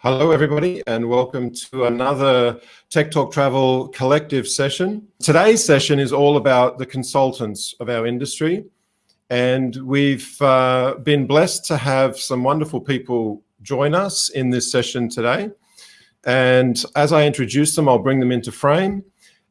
Hello, everybody, and welcome to another Tech Talk Travel collective session. Today's session is all about the consultants of our industry, and we've uh, been blessed to have some wonderful people join us in this session today. And as I introduce them, I'll bring them into frame.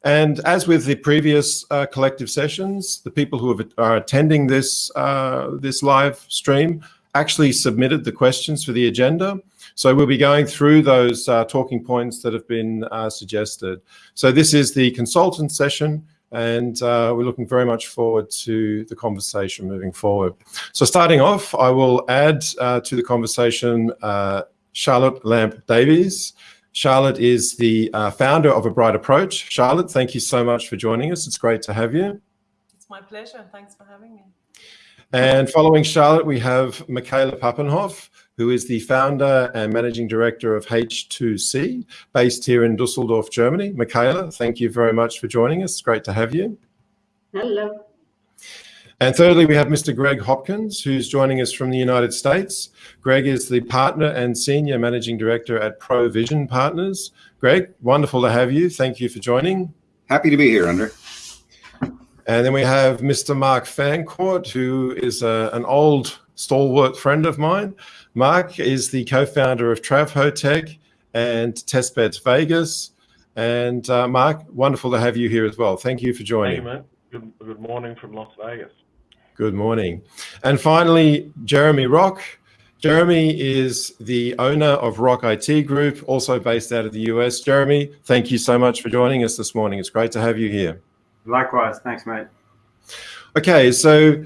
And as with the previous uh, collective sessions, the people who have, are attending this, uh, this live stream actually submitted the questions for the agenda. So we'll be going through those uh, talking points that have been uh, suggested. So this is the consultant session and uh, we're looking very much forward to the conversation moving forward. So starting off, I will add uh, to the conversation uh, Charlotte Lamp Davies. Charlotte is the uh, founder of A Bright Approach. Charlotte, thank you so much for joining us. It's great to have you. It's my pleasure. Thanks for having me. And following Charlotte, we have Michaela Papenhoff, who is the founder and managing director of H2C, based here in Dusseldorf, Germany. Michaela, thank you very much for joining us. It's great to have you. Hello. And thirdly, we have Mr. Greg Hopkins, who's joining us from the United States. Greg is the partner and senior managing director at Provision Partners. Greg, wonderful to have you. Thank you for joining. Happy to be here, Andre. And then we have Mr. Mark Fancourt, who is a, an old stalwart friend of mine. Mark is the co-founder of Travhotech and Testbeds Vegas. And uh, Mark, wonderful to have you here as well. Thank you for joining. Hey, man. Good, good morning from Las Vegas. Good morning. And finally, Jeremy Rock. Jeremy is the owner of Rock IT Group, also based out of the US. Jeremy, thank you so much for joining us this morning. It's great to have you here. Likewise. Thanks, mate. Okay, so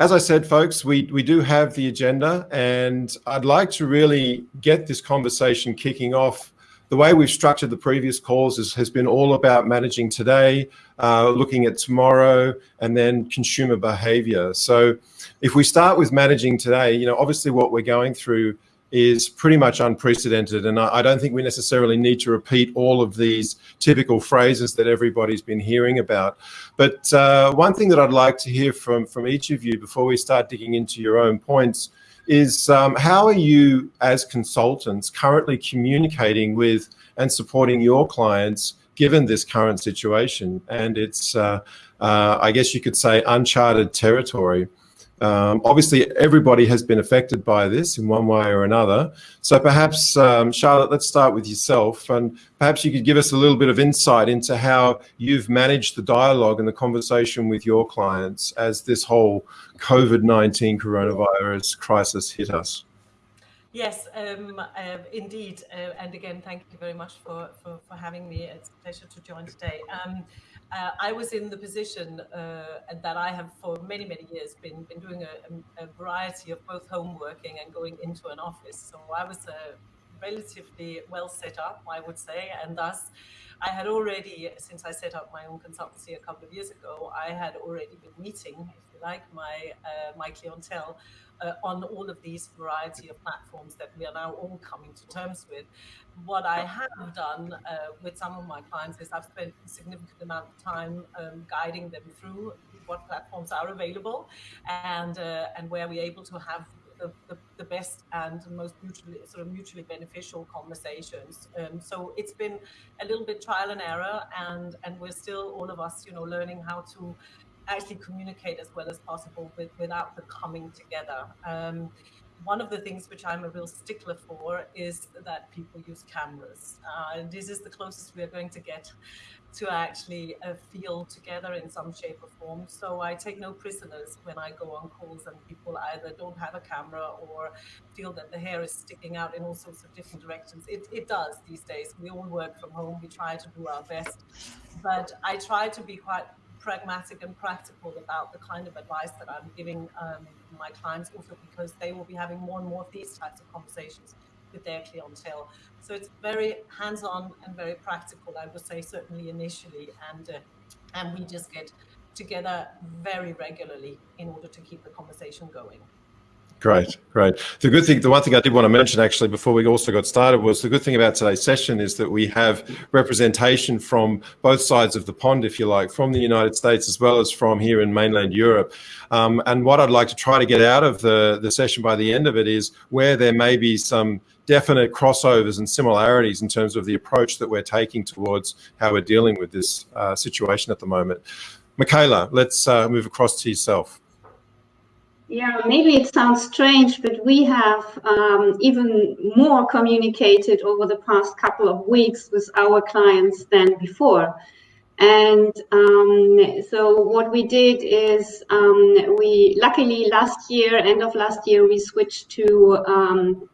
as I said, folks, we, we do have the agenda, and I'd like to really get this conversation kicking off. The way we've structured the previous calls is, has been all about managing today, uh, looking at tomorrow, and then consumer behavior. So if we start with managing today, you know, obviously what we're going through is pretty much unprecedented. And I, don't think we necessarily need to repeat all of these typical phrases that everybody's been hearing about. But uh, one thing that I'd like to hear from, from each of you before we start digging into your own points is um, how are you as consultants currently communicating with and supporting your clients given this current situation? And it's, uh, uh, I guess you could say, uncharted territory. Um, obviously, everybody has been affected by this in one way or another. So perhaps, um, Charlotte, let's start with yourself. And perhaps you could give us a little bit of insight into how you've managed the dialogue and the conversation with your clients as this whole COVID-19 coronavirus crisis hit us. Yes, um, uh, indeed. Uh, and again, thank you very much for, for, for, having me. It's a pleasure to join today. Uh, I was in the position uh, that I have for many, many years been, been doing a, a, variety of both home working and going into an office. So I was uh, relatively well set up, I would say, and thus I had already, since I set up my own consultancy a couple of years ago, I had already been meeting, if you like, my uh, my clientele uh, on all of these variety of platforms that we are now all coming to terms with what I have done uh, with some of my clients is I've spent a significant amount of time um, guiding them through what platforms are available and uh, and where we're able to have the, the, the, best and most mutually sort of mutually beneficial conversations. Um, so it's been a little bit trial and error, and and we're still all of us, you know, learning how to actually communicate as well as possible with, without the coming together. Um, one of the things which I'm a real stickler for is that people use cameras. Uh, and this is the closest we are going to get to actually uh, feel together in some shape or form. So I take no prisoners when I go on calls and people either don't have a camera or feel that the hair is sticking out in all sorts of different directions. It, it does these days. We all work from home. We try to do our best. But I try to be quite pragmatic and practical about the kind of advice that I'm giving um, my clients, also because they will be having more and more of these types of conversations with their clientele. So it's very hands-on and very practical, I would say, certainly initially, and uh, and we just get together very regularly in order to keep the conversation going. Great, great. The good thing, the one thing I did want to mention actually before we also got started was the good thing about today's session is that we have representation from both sides of the pond, if you like, from the United States as well as from here in mainland Europe. Um, and what I'd like to try to get out of the, the session by the end of it is where there may be some definite crossovers and similarities in terms of the approach that we're taking towards how we're dealing with this uh, situation at the moment. Michaela, let's uh, move across to yourself. Yeah, maybe it sounds strange, but we have um, even more communicated over the past couple of weeks with our clients than before. And um, so what we did is um, we luckily last year, end of last year, we switched to um,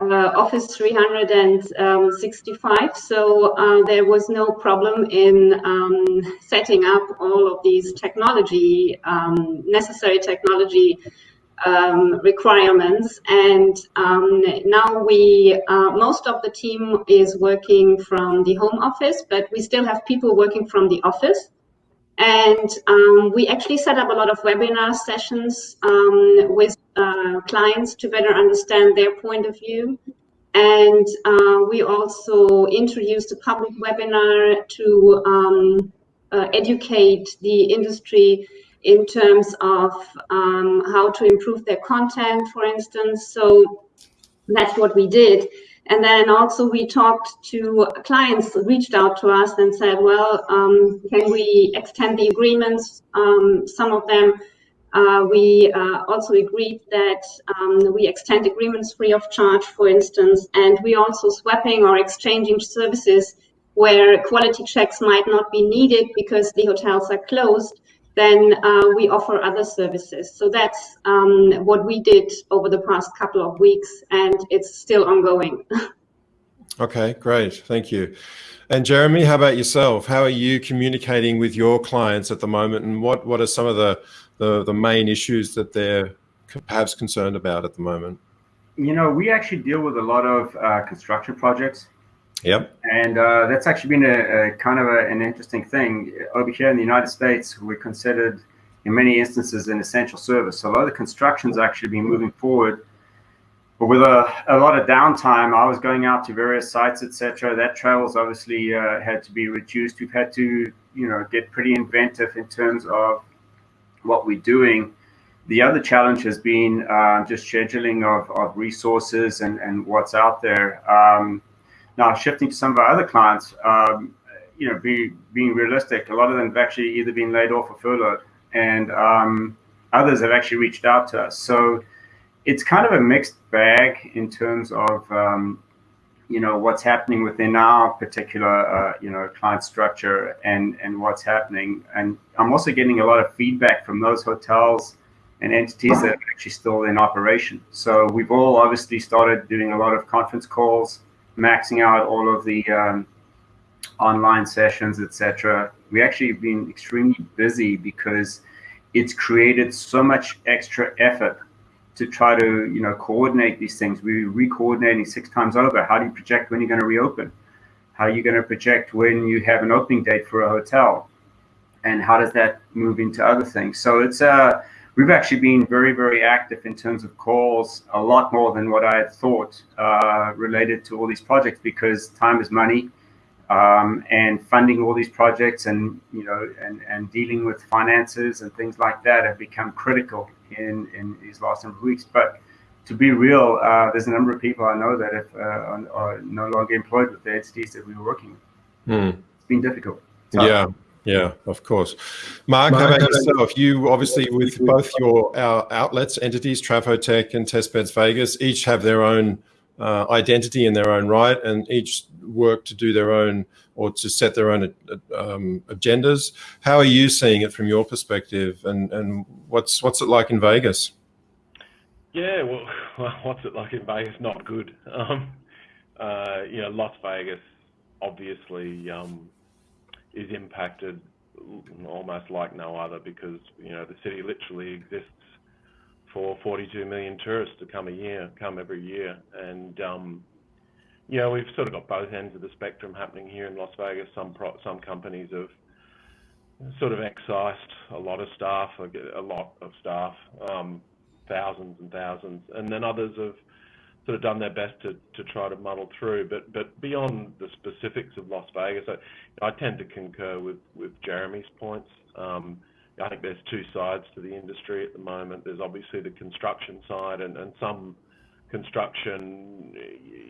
uh, Office 365. So uh, there was no problem in um, setting up all of these technology, um, necessary technology um, requirements. And um, now we, uh, most of the team is working from the home office, but we still have people working from the office. And um, we actually set up a lot of webinar sessions um, with uh, clients to better understand their point of view. And uh, we also introduced a public webinar to um, uh, educate the industry in terms of um, how to improve their content, for instance. So that's what we did. And then also we talked to clients, reached out to us and said, well, um, can we extend the agreements? Um, some of them, uh, we uh, also agreed that um, we extend agreements free of charge, for instance, and we also swapping or exchanging services where quality checks might not be needed because the hotels are closed then uh, we offer other services. So that's um, what we did over the past couple of weeks, and it's still ongoing. okay, great. Thank you. And Jeremy, how about yourself? How are you communicating with your clients at the moment, and what, what are some of the, the, the main issues that they're perhaps concerned about at the moment? You know, we actually deal with a lot of uh, construction projects Yep. And uh, that's actually been a, a kind of a, an interesting thing. Over here in the United States, we're considered, in many instances, an essential service. So a lot of the construction's actually been moving forward. But with a, a lot of downtime, I was going out to various sites, etc. That travel's obviously uh, had to be reduced. We've had to, you know, get pretty inventive in terms of what we're doing. The other challenge has been uh, just scheduling of, of resources and, and what's out there. Um, now, shifting to some of our other clients, um, you know, be, being realistic, a lot of them have actually either been laid off or furloughed, and um, others have actually reached out to us. So it's kind of a mixed bag in terms of, um, you know, what's happening within our particular, uh, you know, client structure and, and what's happening. And I'm also getting a lot of feedback from those hotels and entities that are actually still in operation. So we've all obviously started doing a lot of conference calls maxing out all of the um, online sessions, etc. We actually have been extremely busy because it's created so much extra effort to try to you know coordinate these things. We're re-coordinating six times over. How do you project when you're going to reopen? How are you going to project when you have an opening date for a hotel? And how does that move into other things? So it's a uh, we've actually been very, very active in terms of calls, a lot more than what I had thought uh, related to all these projects because time is money. Um, and funding all these projects and you know and, and dealing with finances and things like that have become critical in, in these last number of weeks. But to be real, uh, there's a number of people I know that have, uh, are no longer employed with the entities that we were working with. Hmm. It's been difficult. yeah. Yeah, of course. Mark, Mark how about yourself? You obviously with both your our outlets, entities, Travhotech and Testbeds Vegas, each have their own uh, identity in their own right, and each work to do their own or to set their own um, agendas. How are you seeing it from your perspective, and and what's what's it like in Vegas? Yeah, well, well what's it like in Vegas? Not good. Um, uh, you know, Las Vegas, obviously. Um, is impacted almost like no other because you know the city literally exists for 42 million tourists to come a year, come every year, and um, you know we've sort of got both ends of the spectrum happening here in Las Vegas. Some pro- some companies have sort of excised a lot of staff, a lot of staff, um, thousands and thousands, and then others have sort of done their best to, to try to muddle through. But but beyond the specifics of Las Vegas, I, I tend to concur with with Jeremy's points. Um, I think there's two sides to the industry at the moment. There's obviously the construction side, and, and some construction,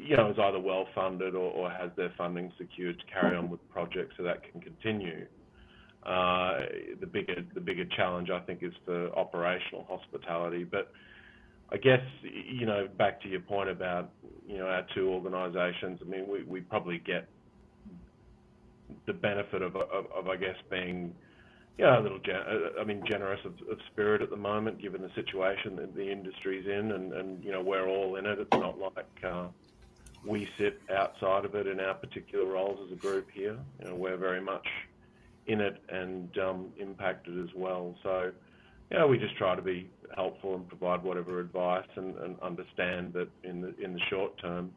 you know, is either well funded or, or has their funding secured to carry on with projects so that can continue. Uh, the bigger the bigger challenge, I think, is for operational hospitality. But I guess you know back to your point about you know our two organisations. I mean, we, we probably get the benefit of, of, of I guess being yeah, a little, uh, I mean, generous of, of, spirit at the moment, given the situation that the industry's in, and, and you know we're all in it. It's not like uh, we sit outside of it in our particular roles as a group here. You know, we're very much in it and um, impacted as well. So, yeah, we just try to be helpful and provide whatever advice, and, and understand that in the in the short term.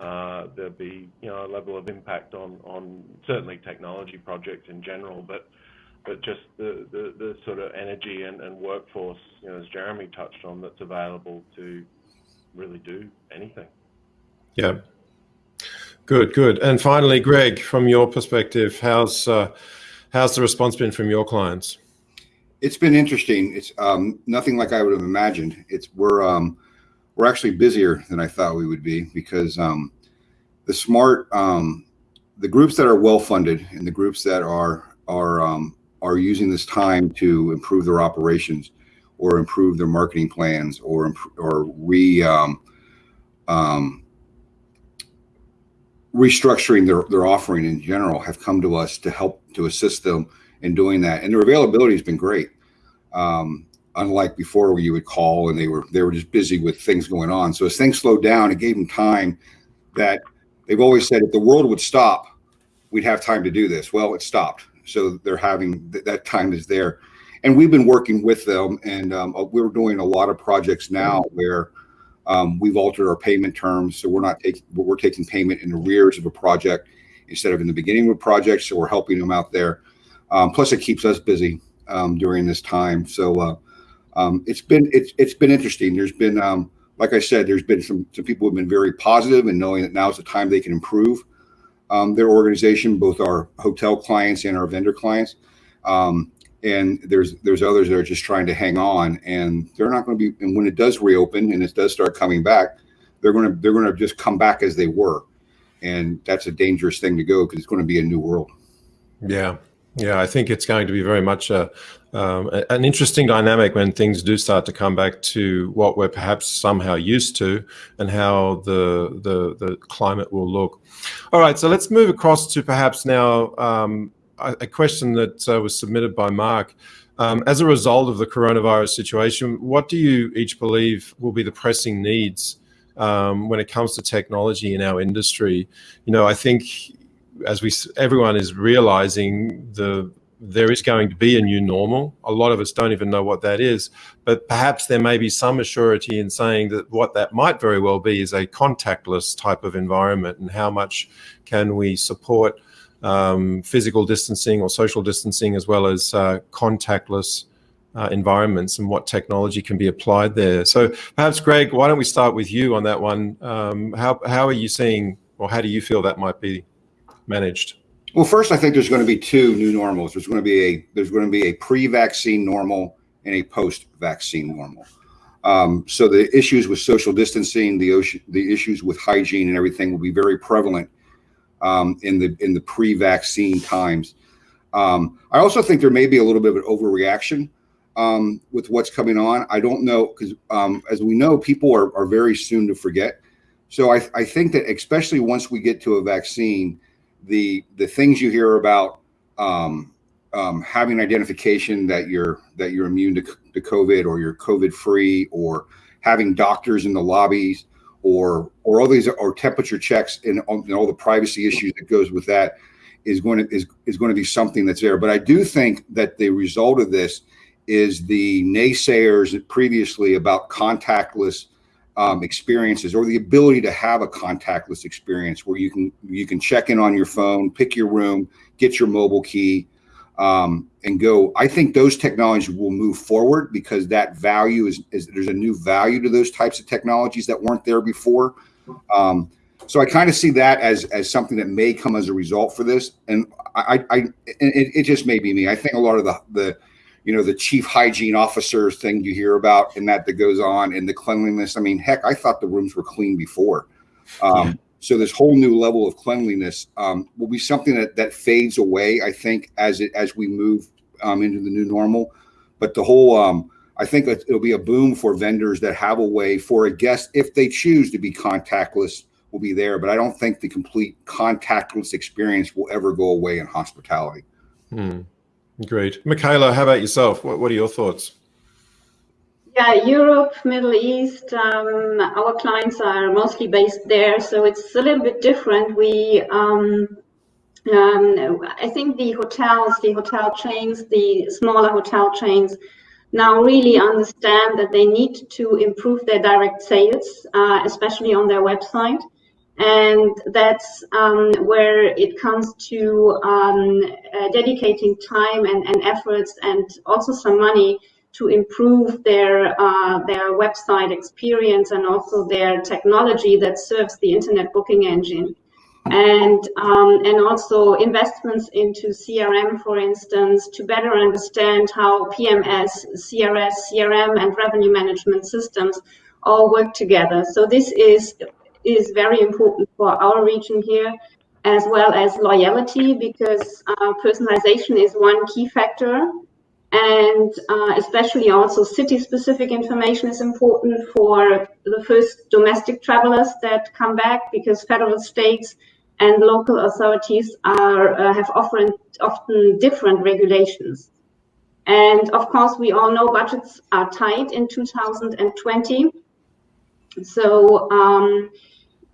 Uh, there'll be, you know, a level of impact on, on certainly technology projects in general, but but just the, the, the sort of energy and, and workforce, you know, as Jeremy touched on, that's available to really do anything. Yeah. Good, good. And finally, Greg, from your perspective, how's uh, how's the response been from your clients? It's been interesting. It's um, nothing like I would have imagined. It's we're um, we're actually busier than I thought we would be because um, the smart um, the groups that are well funded and the groups that are are um, are using this time to improve their operations or improve their marketing plans or or re um, restructuring their, their offering in general have come to us to help to assist them in doing that. And their availability has been great. Um, unlike before where you would call and they were they were just busy with things going on. So as things slowed down it gave them time that they've always said if the world would stop we'd have time to do this. Well it stopped. So they're having th that time is there. And we've been working with them and um, uh, we're doing a lot of projects now where um, we've altered our payment terms. So we're not taking we're taking payment in arrears of a project instead of in the beginning of a project. So we're helping them out there um, plus it keeps us busy um, during this time so uh, um, it's been it's it's been interesting there's been um, like I said there's been some some people who've been very positive and knowing that now is the time they can improve um, their organization, both our hotel clients and our vendor clients. Um, and there's there's others that are just trying to hang on, and they're not going to be. And when it does reopen and it does start coming back, they're going to they're going to just come back as they were, and that's a dangerous thing to go because it's going to be a new world. Yeah, yeah, I think it's going to be very much a, um, an interesting dynamic when things do start to come back to what we're perhaps somehow used to, and how the the, the climate will look. All right, so let's move across to perhaps now um, a, a, question that uh, was submitted by Mark. Um, as a result of the coronavirus situation, what do you each believe will be the pressing needs um, when it comes to technology in our industry? You know, I think as we everyone is realizing the there is going to be a new normal. A lot of us don't even know what that is, but perhaps there may be some assurity in saying that what that might very well be is a contactless type of environment and how much can we support um, physical distancing or social distancing as well as uh, contactless uh, environments and what technology can be applied there. So perhaps, Greg, why don't we start with you on that one? Um, how, how are you seeing or how do you feel that might be managed? Well, first, I think there's going to be two new normals. There's going to be a there's going to be a pre-vaccine normal and a post-vaccine normal. Um, so the issues with social distancing, the ocean, the issues with hygiene and everything will be very prevalent um, in the in the pre-vaccine times. Um, I also think there may be a little bit of an overreaction um, with what's coming on. I don't know because um, as we know, people are, are very soon to forget. So I, I think that especially once we get to a vaccine, the the things you hear about um, um, having identification that you're that you're immune to, to COVID or you're COVID free or having doctors in the lobbies or or all these or temperature checks and, and all the privacy issues that goes with that is going to is, is going to be something that's there. But I do think that the result of this is the naysayers previously about contactless um, experiences or the ability to have a contactless experience where you can you can check in on your phone, pick your room, get your mobile key, um, and go. I think those technologies will move forward because that value is, is there's a new value to those types of technologies that weren't there before. Um, so I kind of see that as as something that may come as a result for this, and I, I it, it just may be me. I think a lot of the the you know the chief hygiene officer thing you hear about and that that goes on and the cleanliness. I mean, heck, I thought the rooms were clean before. Um, yeah. So this whole new level of cleanliness um, will be something that that fades away. I think as it as we move um, into the new normal. But the whole um, I think it'll be a boom for vendors that have a way for a guest if they choose to be contactless will be there, but I don't think the complete contactless experience will ever go away in hospitality. Hmm. Great. Michaela, how about yourself? What, what are your thoughts? Yeah, Europe, Middle East, um, our clients are mostly based there, so it's a little bit different. We, um, um, I think the hotels, the hotel chains, the smaller hotel chains now really understand that they need to improve their direct sales, uh, especially on their website and that's um, where it comes to um, uh, dedicating time and, and, efforts and also some money to improve their uh, their website experience and also their technology that serves the internet booking engine and um, and also investments into CRM, for instance, to better understand how PMS, CRS, CRM, and revenue management systems all work together. So this is is very important for our region here, as well as loyalty, because uh, personalization is one key factor. And uh, especially also city-specific information is important for the first domestic travelers that come back, because federal states and local authorities are uh, have often often different regulations. And of course, we all know budgets are tight in 2020. So um,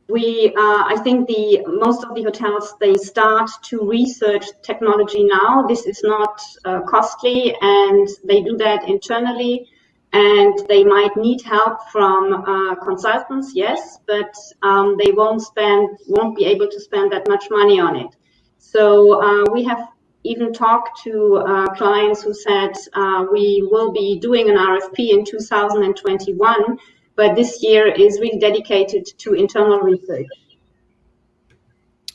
we uh, i think the most of the hotels they start to research technology now. This is not uh, costly and they do that internally. And they might need help from uh, consultants yes but um, they won't spend won't be able to spend that much money on it. So uh, we have even talked to uh, clients who said uh, we will be doing an rfp in 2021 but this year is really dedicated to internal research.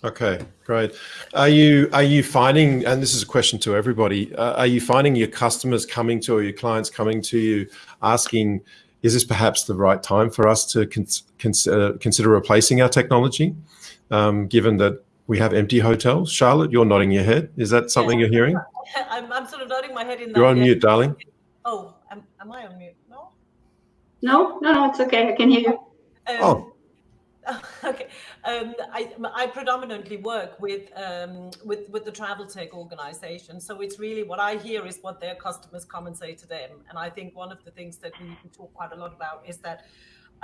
Okay, great. Are you are you finding, and this is a question to everybody, uh, are you finding your customers coming to or your clients coming to you asking, is this perhaps the right time for us to cons consider, consider replacing our technology, um, given that we have empty hotels? Charlotte, you're nodding your head. Is that something yeah. you're hearing? I'm, I'm sort of nodding my head in You're on mute, darling. Oh, am, am I on mute? No, no, no, it's okay. I can hear you. Um, oh. Okay. Um, I, I predominantly work with um, with with the travel tech organization, so it's really what I hear is what their customers come and say to them. And I think one of the things that we, we talk quite a lot about is that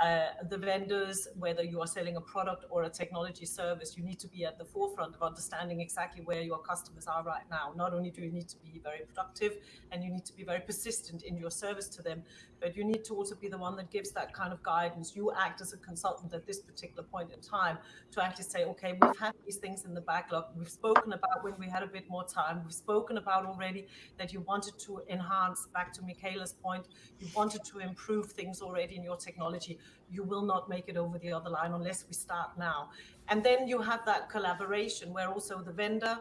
uh, the vendors, whether you are selling a product or a technology service, you need to be at the forefront of understanding exactly where your customers are right now. Not only do you need to be very productive and you need to be very persistent in your service to them, but you need to also be the one that gives that kind of guidance. You act as a consultant at this particular point in time to actually say, okay, we've had these things in the backlog. We've spoken about when we had a bit more time. We've spoken about already that you wanted to enhance, back to Michaela's point, you wanted to improve things already in your technology. You will not make it over the other line unless we start now. And then you have that collaboration where also the vendor,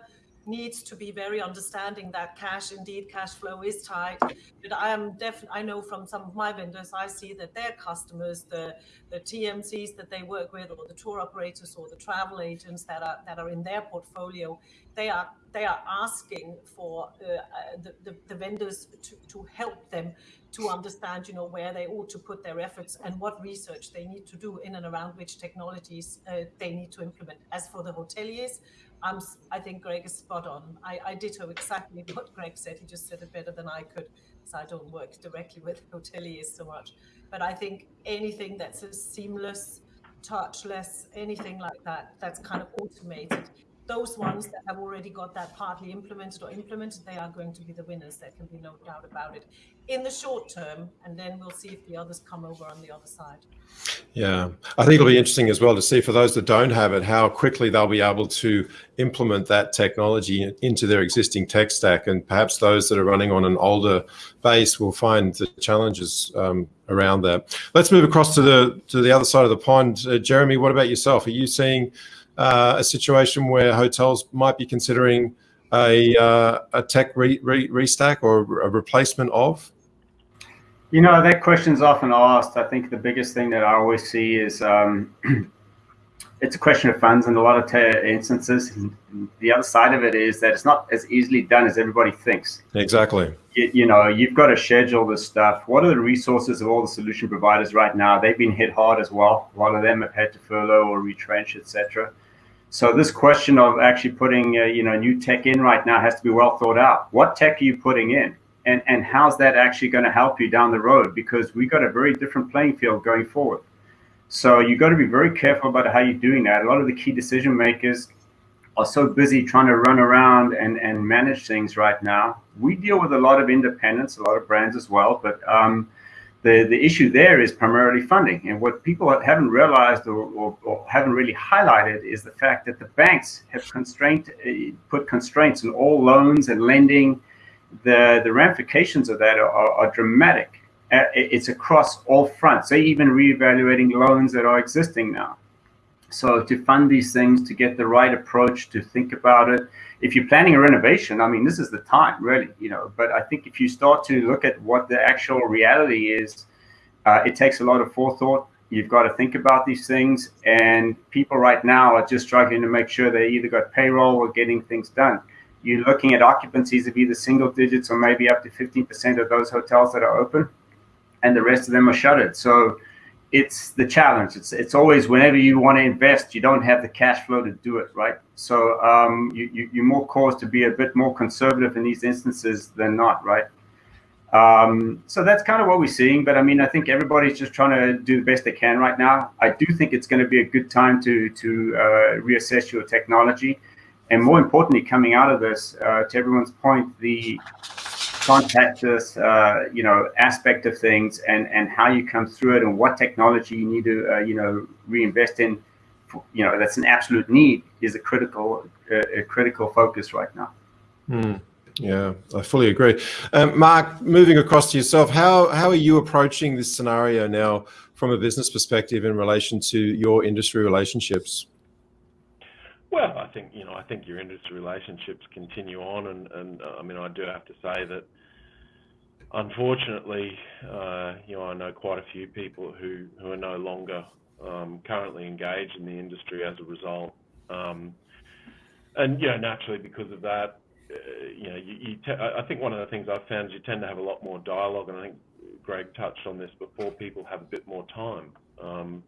needs to be very understanding that cash, indeed, cash flow is tight. But I am definitely, I know from some of my vendors, I see that their customers, the the TMCs that they work with, or the tour operators, or the travel agents that are that are in their portfolio, they are they are asking for uh, the, the, the vendors to, to help them to understand, you know, where they ought to put their efforts and what research they need to do in and around which technologies uh, they need to implement. As for the hoteliers, I'm, I think Greg is spot on. I, I ditto exactly what Greg said. He just said it better than I could, because I don't work directly with hoteliers so much. But I think anything that's a seamless, touchless, anything like that, that's kind of automated, those ones that have already got that partly implemented or implemented, they are going to be the winners. There can be no doubt about it in the short term, and then we'll see if the others come over on the other side. Yeah, I think it'll be interesting as well to see for those that don't have it, how quickly they'll be able to implement that technology into their existing tech stack. And perhaps those that are running on an older base will find the challenges um, around that. Let's move across to the to the other side of the pond. Uh, Jeremy, what about yourself? Are you seeing uh, a situation where hotels might be considering a, uh, a tech re, re, restack or a replacement of? You know, that question's often asked. I think the biggest thing that I always see is um, it's a question of funds in a lot of instances. The other side of it is that it's not as easily done as everybody thinks. Exactly. You, you, know, you've got to schedule this stuff. What are the resources of all the solution providers right now? They've been hit hard as well. A lot of them have had to furlough or retrench, etc. So this question of actually putting, uh, you know, new tech in right now has to be well thought out. What tech are you putting in? and and how's that actually going to help you down the road because we got a very different playing field going forward so you've got to be very careful about how you're doing that a lot of the key decision makers are so busy trying to run around and and manage things right now we deal with a lot of independents a lot of brands as well but um, the, the issue there is primarily funding. And what people haven't realized or, or, or, haven't really highlighted is the fact that the banks have constrained, uh, put constraints on all loans and lending the, the ramifications of that are, are dramatic. Uh, it's across all fronts. They're even reevaluating loans that are existing now. So to fund these things, to get the right approach, to think about it. If you're planning a renovation, I mean, this is the time, really, you know. But I think if you start to look at what the actual reality is, uh, it takes a lot of forethought. You've got to think about these things, and people right now are just struggling to make sure they either got payroll or getting things done you're looking at occupancies of either single digits or maybe up to 15% of those hotels that are open, and the rest of them are shuttered. So it's the challenge. It's it's always whenever you want to invest, you don't have the cash flow to do it, right? So um, you, you you're more caused to be a bit more conservative in these instances than not, right? Um, so that's kind of what we're seeing. But I mean, I think everybody's just trying to do the best they can right now. I do think it's going to be a good time to to uh, reassess your technology and more importantly, coming out of this, uh, to everyone's point, the contactless, uh, you know, aspect of things and, and how you come through it and what technology you need to, uh, you know, reinvest in, you know, that's an absolute need is a critical, uh, a critical focus right now. Mm. Yeah, I fully agree. Um, Mark, moving across to yourself, how, how are you approaching this scenario now from a business perspective in relation to your industry relationships? Well, I think you know, I think your industry relationships continue on, and, and uh, I mean, I do have to say that, unfortunately, uh, you know, I know quite a few people who who are no longer um, currently engaged in the industry as a result, um, and you know, naturally because of that, uh, you know, you, you I think one of the things I've found is you tend to have a lot more dialogue, and I think Greg touched on this before. People have a bit more time. Um,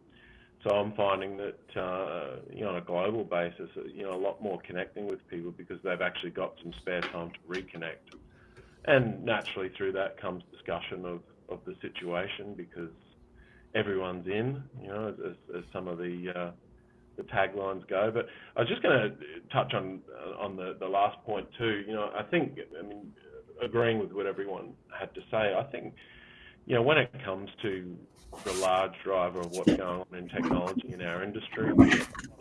so I'm finding that, uh, you know, on a global basis, uh, you know, a lot more connecting with people because they've actually got some spare time to reconnect. And naturally through that comes discussion of, of the situation because everyone's in, you know, as, as some of the, uh, the taglines go. But I was just going to touch on uh, on the, the last point too. You know, I think, I mean, agreeing with what everyone had to say, I think, you know, when it comes to the large driver of what's going on in technology in our industry.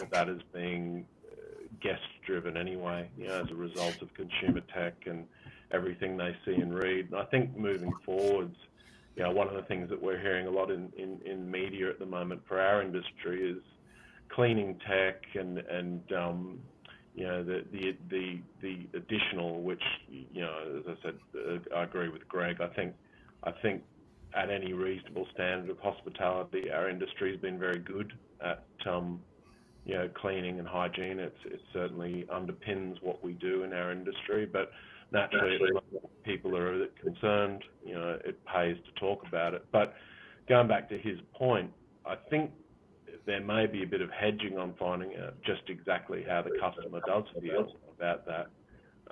That is being uh, guest driven anyway, you know, as a result of consumer tech and everything they see and read. And I think moving forwards, you know, one of the things that we're hearing a lot in, in, in media at the moment for our industry is cleaning tech and, and um, you know, the, the, the, the additional, which, you know, as I said, uh, I agree with Greg. I think, I think at any reasonable standard of hospitality. Our industry has been very good at, um, you know, cleaning and hygiene. It's, it certainly underpins what we do in our industry, but naturally, people are concerned, you know, it pays to talk about it. But going back to his point, I think there may be a bit of hedging on finding out just exactly how the customer does feel about that.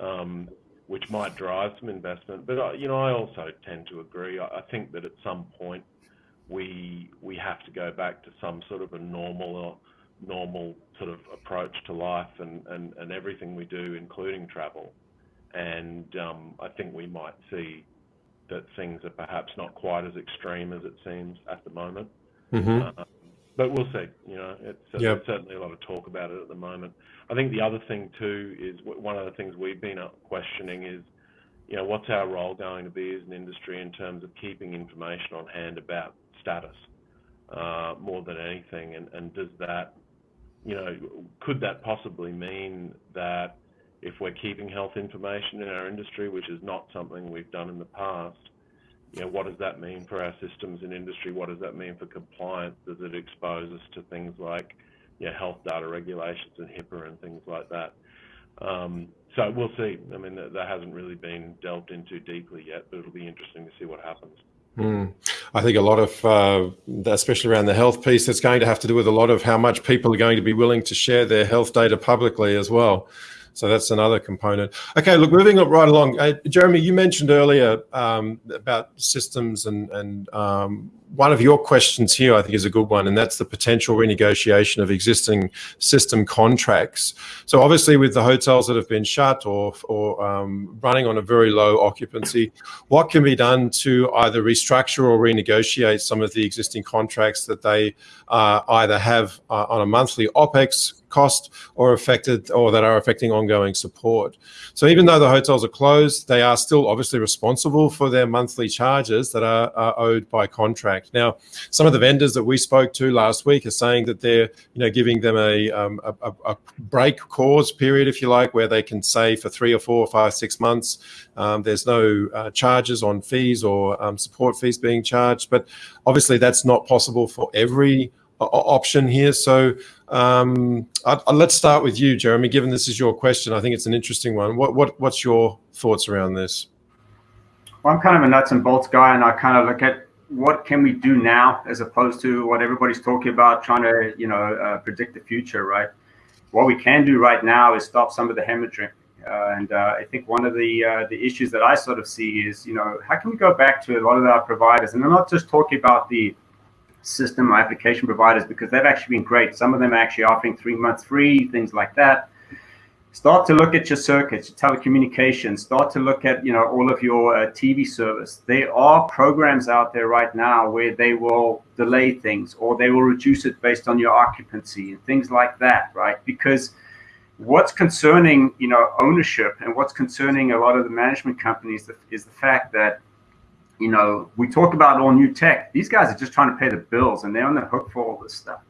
Um, which might drive some investment. But you know, I also tend to agree. I think that at some point we we have to go back to some sort of a normal normal sort of approach to life and, and, and everything we do, including travel. And um, I think we might see that things are perhaps not quite as extreme as it seems at the moment. Mm-hmm. Uh, but we'll see. You know, it's, there's certainly a lot of talk about it at the moment. I think the other thing too is one of the things we've been questioning is, you know, what's our role going to be as an industry in terms of keeping information on hand about status uh, more than anything, and, and does that, you know, could that possibly mean that if we're keeping health information in our industry, which is not something we've done in the past, you know, what does that mean for our systems and industry? What does that mean for compliance? Does it expose us to things like, you know, health data regulations and HIPAA and things like that? Um, so we'll see. I mean, that, that hasn't really been delved into deeply yet, but it'll be interesting to see what happens. Mm. I think a lot of, uh, especially around the health piece, it's going to have to do with a lot of how much people are going to be willing to share their health data publicly as well. So that's another component. Okay, look, moving right along. Uh, Jeremy, you mentioned earlier um, about systems, and, and um, one of your questions here, I think, is a good one, and that's the potential renegotiation of existing system contracts. So obviously, with the hotels that have been shut or, or um, running on a very low occupancy, what can be done to either restructure or renegotiate some of the existing contracts that they uh, either have uh, on a monthly OPEX cost or affected or that are affecting ongoing support. So even though the hotels are closed, they are still obviously responsible for their monthly charges that are, are owed by contract. Now, some of the vendors that we spoke to last week are saying that they're you know giving them a, um, a, a break cause period, if you like, where they can say for three or four or five, six months, um, there's no uh, charges on fees or um, support fees being charged. But obviously, that's not possible for every option here. So um, I, I, let's start with you, Jeremy. Given this is your question, I think it's an interesting one. What, what what's your thoughts around this? Well, I'm kind of a nuts and bolts guy, and I kind of look at what can we do now as opposed to what everybody's talking about, trying to you know uh, predict the future, right? What we can do right now is stop some of the hemorrhaging. Uh, and uh, I think one of the uh, the issues that I sort of see is, you know, how can we go back to a lot of our providers? And I'm not just talking about the system application providers because they've actually been great. Some of them are actually offering three months free, things like that. Start to look at your circuits, your telecommunications. Start to look at you know all of your uh, TV service. There are programs out there right now where they will delay things or they will reduce it based on your occupancy and things like that, right? Because what's concerning you know ownership and what's concerning a lot of the management companies is the fact that you know, we talk about all new tech. These guys are just trying to pay the bills and they're on the hook for all this stuff.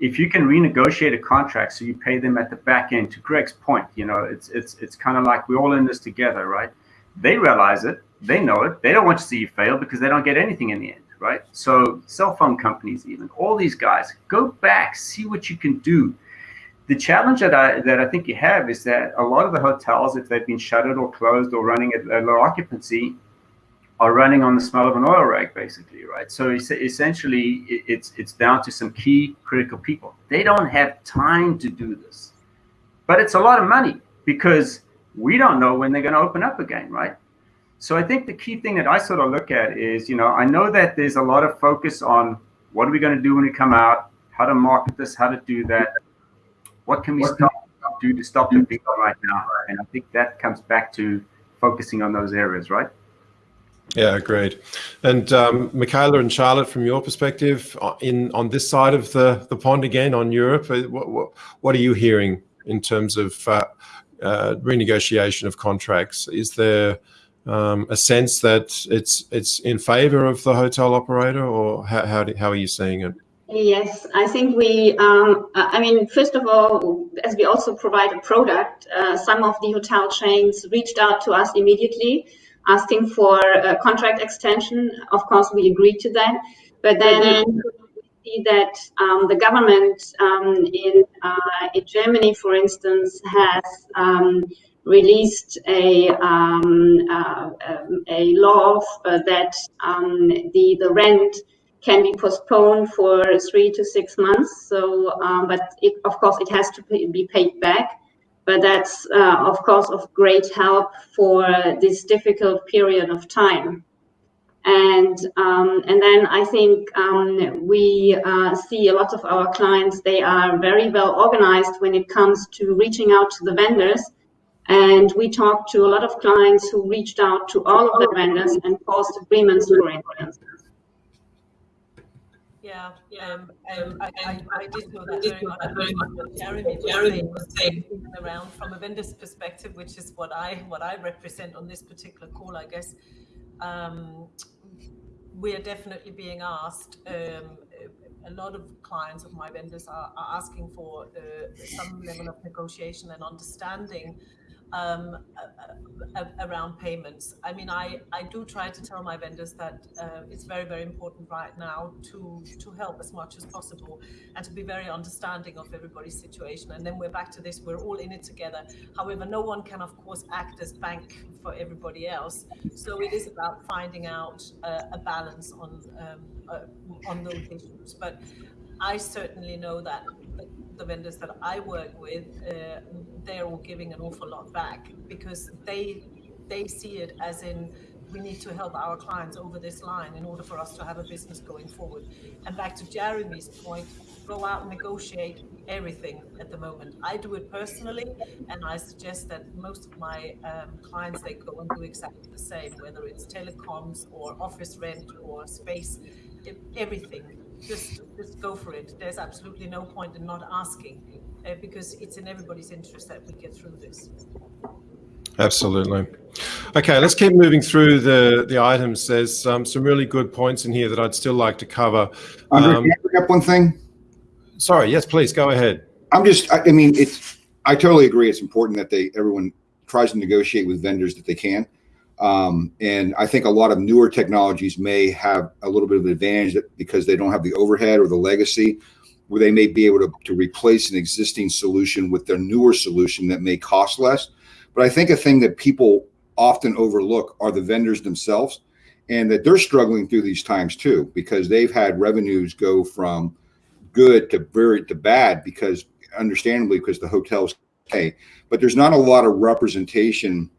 If you can renegotiate a contract so you pay them at the back end, to Greg's point, you know, it's it's it's kind of like we're all in this together, right? They realize it, they know it, they don't want to see you fail because they don't get anything in the end, right? So cell phone companies, even all these guys, go back, see what you can do. The challenge that I that I think you have is that a lot of the hotels, if they've been shuttered or closed or running at low occupancy, are running on the smell of an oil rag, basically, right? So essentially, it's it's down to some key critical people. They don't have time to do this, but it's a lot of money because we don't know when they're going to open up again, right? So I think the key thing that I sort of look at is, you know, I know that there's a lot of focus on what are we going to do when we come out, how to market this, how to do that, what can we stop, do to stop the people right now, and I think that comes back to focusing on those areas, right? Yeah, great. And um, Michaela and Charlotte, from your perspective, uh, in on this side of the, the pond again, on Europe, uh, what, what, what are you hearing in terms of uh, uh, renegotiation of contracts? Is there um, a sense that it's it's in favour of the hotel operator, or how how, do, how are you seeing it? Yes, I think we, um, I mean, first of all, as we also provide a product, uh, some of the hotel chains reached out to us immediately asking for a contract extension. Of course, we agreed to that. But then we see that um, the government um, in, uh, in Germany, for instance, has um, released a, um, uh, a law uh, that um, the, the rent can be postponed for three to six months. So, um, but it, of course, it has to be paid back but that's uh, of course of great help for this difficult period of time. And um, and then I think um, we uh, see a lot of our clients. They are very well organized when it comes to reaching out to the vendors. And we talked to a lot of clients who reached out to all of the vendors and forced agreements, for instance. Yeah, um, um, I, I, I, did know that very much. Very much. Jeremy, Jeremy was saying around from a vendor's perspective, which is what I what I represent on this particular call, I guess. Um, we are definitely being asked. Um, a lot of clients of my vendors are, are asking for uh, some level of negotiation and understanding um, around payments. I mean, I, I do try to tell my vendors that uh, it's very, very important right now to, to help as much as possible and to be very understanding of everybody's situation. And then we're back to this, we're all in it together. However, no one can, of course, act as bank for everybody else. So it is about finding out uh, a balance on, um, uh, on those issues. But I certainly know that the vendors that I work with, uh, they're all giving an awful lot back because they they see it as in we need to help our clients over this line in order for us to have a business going forward. And back to Jeremy's point, go out and negotiate everything at the moment. I do it personally, and I suggest that most of my um, clients they go and do exactly the same, whether it's telecoms or office rent or space, everything just just go for it. There's absolutely no point in not asking uh, because it's in everybody's interest that we get through this. Absolutely. Okay, let's keep moving through the the items. There's um, some really good points in here that I'd still like to cover. Andre, um, can I bring up one thing? Sorry. Yes, please go ahead. I'm just. I, I mean, it's. I totally agree. It's important that they everyone tries to negotiate with vendors that they can. Um, and I think a lot of newer technologies may have a little bit of advantage because they don't have the overhead or the legacy where they may be able to, to replace an existing solution with their newer solution that may cost less. But I think a thing that people often overlook are the vendors themselves and that they're struggling through these times too because they've had revenues go from good to very to bad because understandably because the hotels pay but there's not a lot of representation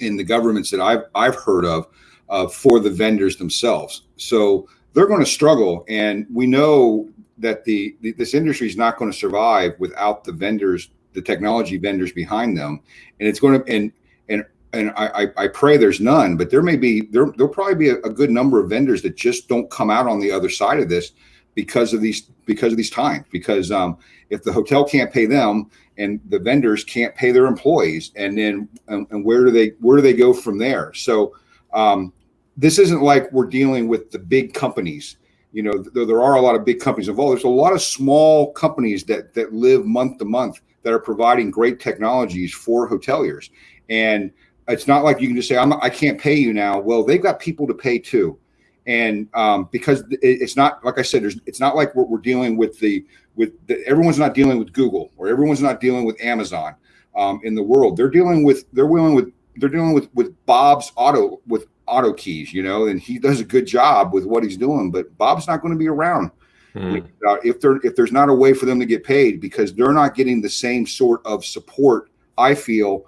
in the governments that I've I've heard of uh, for the vendors themselves. So they're going to struggle, and we know that the, the this industry is not going to survive without the vendors, the technology vendors behind them, and it's going to and and and I, I pray there's none, but there may be there there'll probably be a, a good number of vendors that just don't come out on the other side of this because of these because of these times because um, if the hotel can't pay them and the vendors can't pay their employees and then and, and where do they where do they go from there? So um, this isn't like we're dealing with the big companies. You know though there are a lot of big companies involved. There's a lot of small companies that that live month to month that are providing great technologies for hoteliers. And it's not like you can just say I'm, i can't pay you now. Well they've got people to pay too and um, because it's not like I said, it's not like we're, we're dealing with the with the, everyone's not dealing with Google or everyone's not dealing with Amazon um, in the world. They're dealing with they're dealing with they're dealing with with Bob's auto with auto keys, you know, and he does a good job with what he's doing, but Bob's not going to be around. Hmm. Uh, if there if there's not a way for them to get paid because they're not getting the same sort of support, I feel,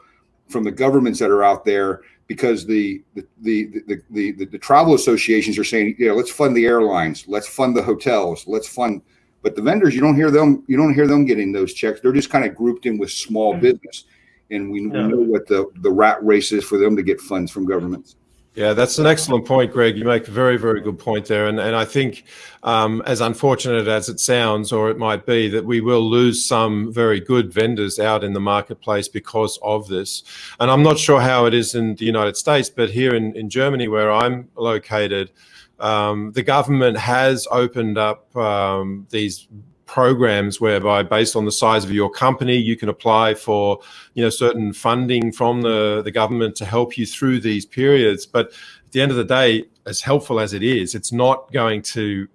from the governments that are out there because the the, the the the the, the, travel associations are saying, yeah, let's fund the airlines, let's fund the hotels, let's fund. But the vendors, you don't hear them. You don't hear them getting those checks. They're just kind of grouped in with small mm-hmm. business, and we, yeah. we know what the the rat race is for them to get funds from governments. Yeah, that's an excellent point, Greg. You make a very, very good point there. And, and I think, um, as unfortunate as it sounds, or it might be, that we will lose some very good vendors out in the marketplace because of this. And I'm not sure how it is in the United States, but here in, in Germany, where I'm located, um, the government has opened up um, these programs whereby based on the size of your company you can apply for you know certain funding from the the government to help you through these periods but at the end of the day as helpful as it is it's not going to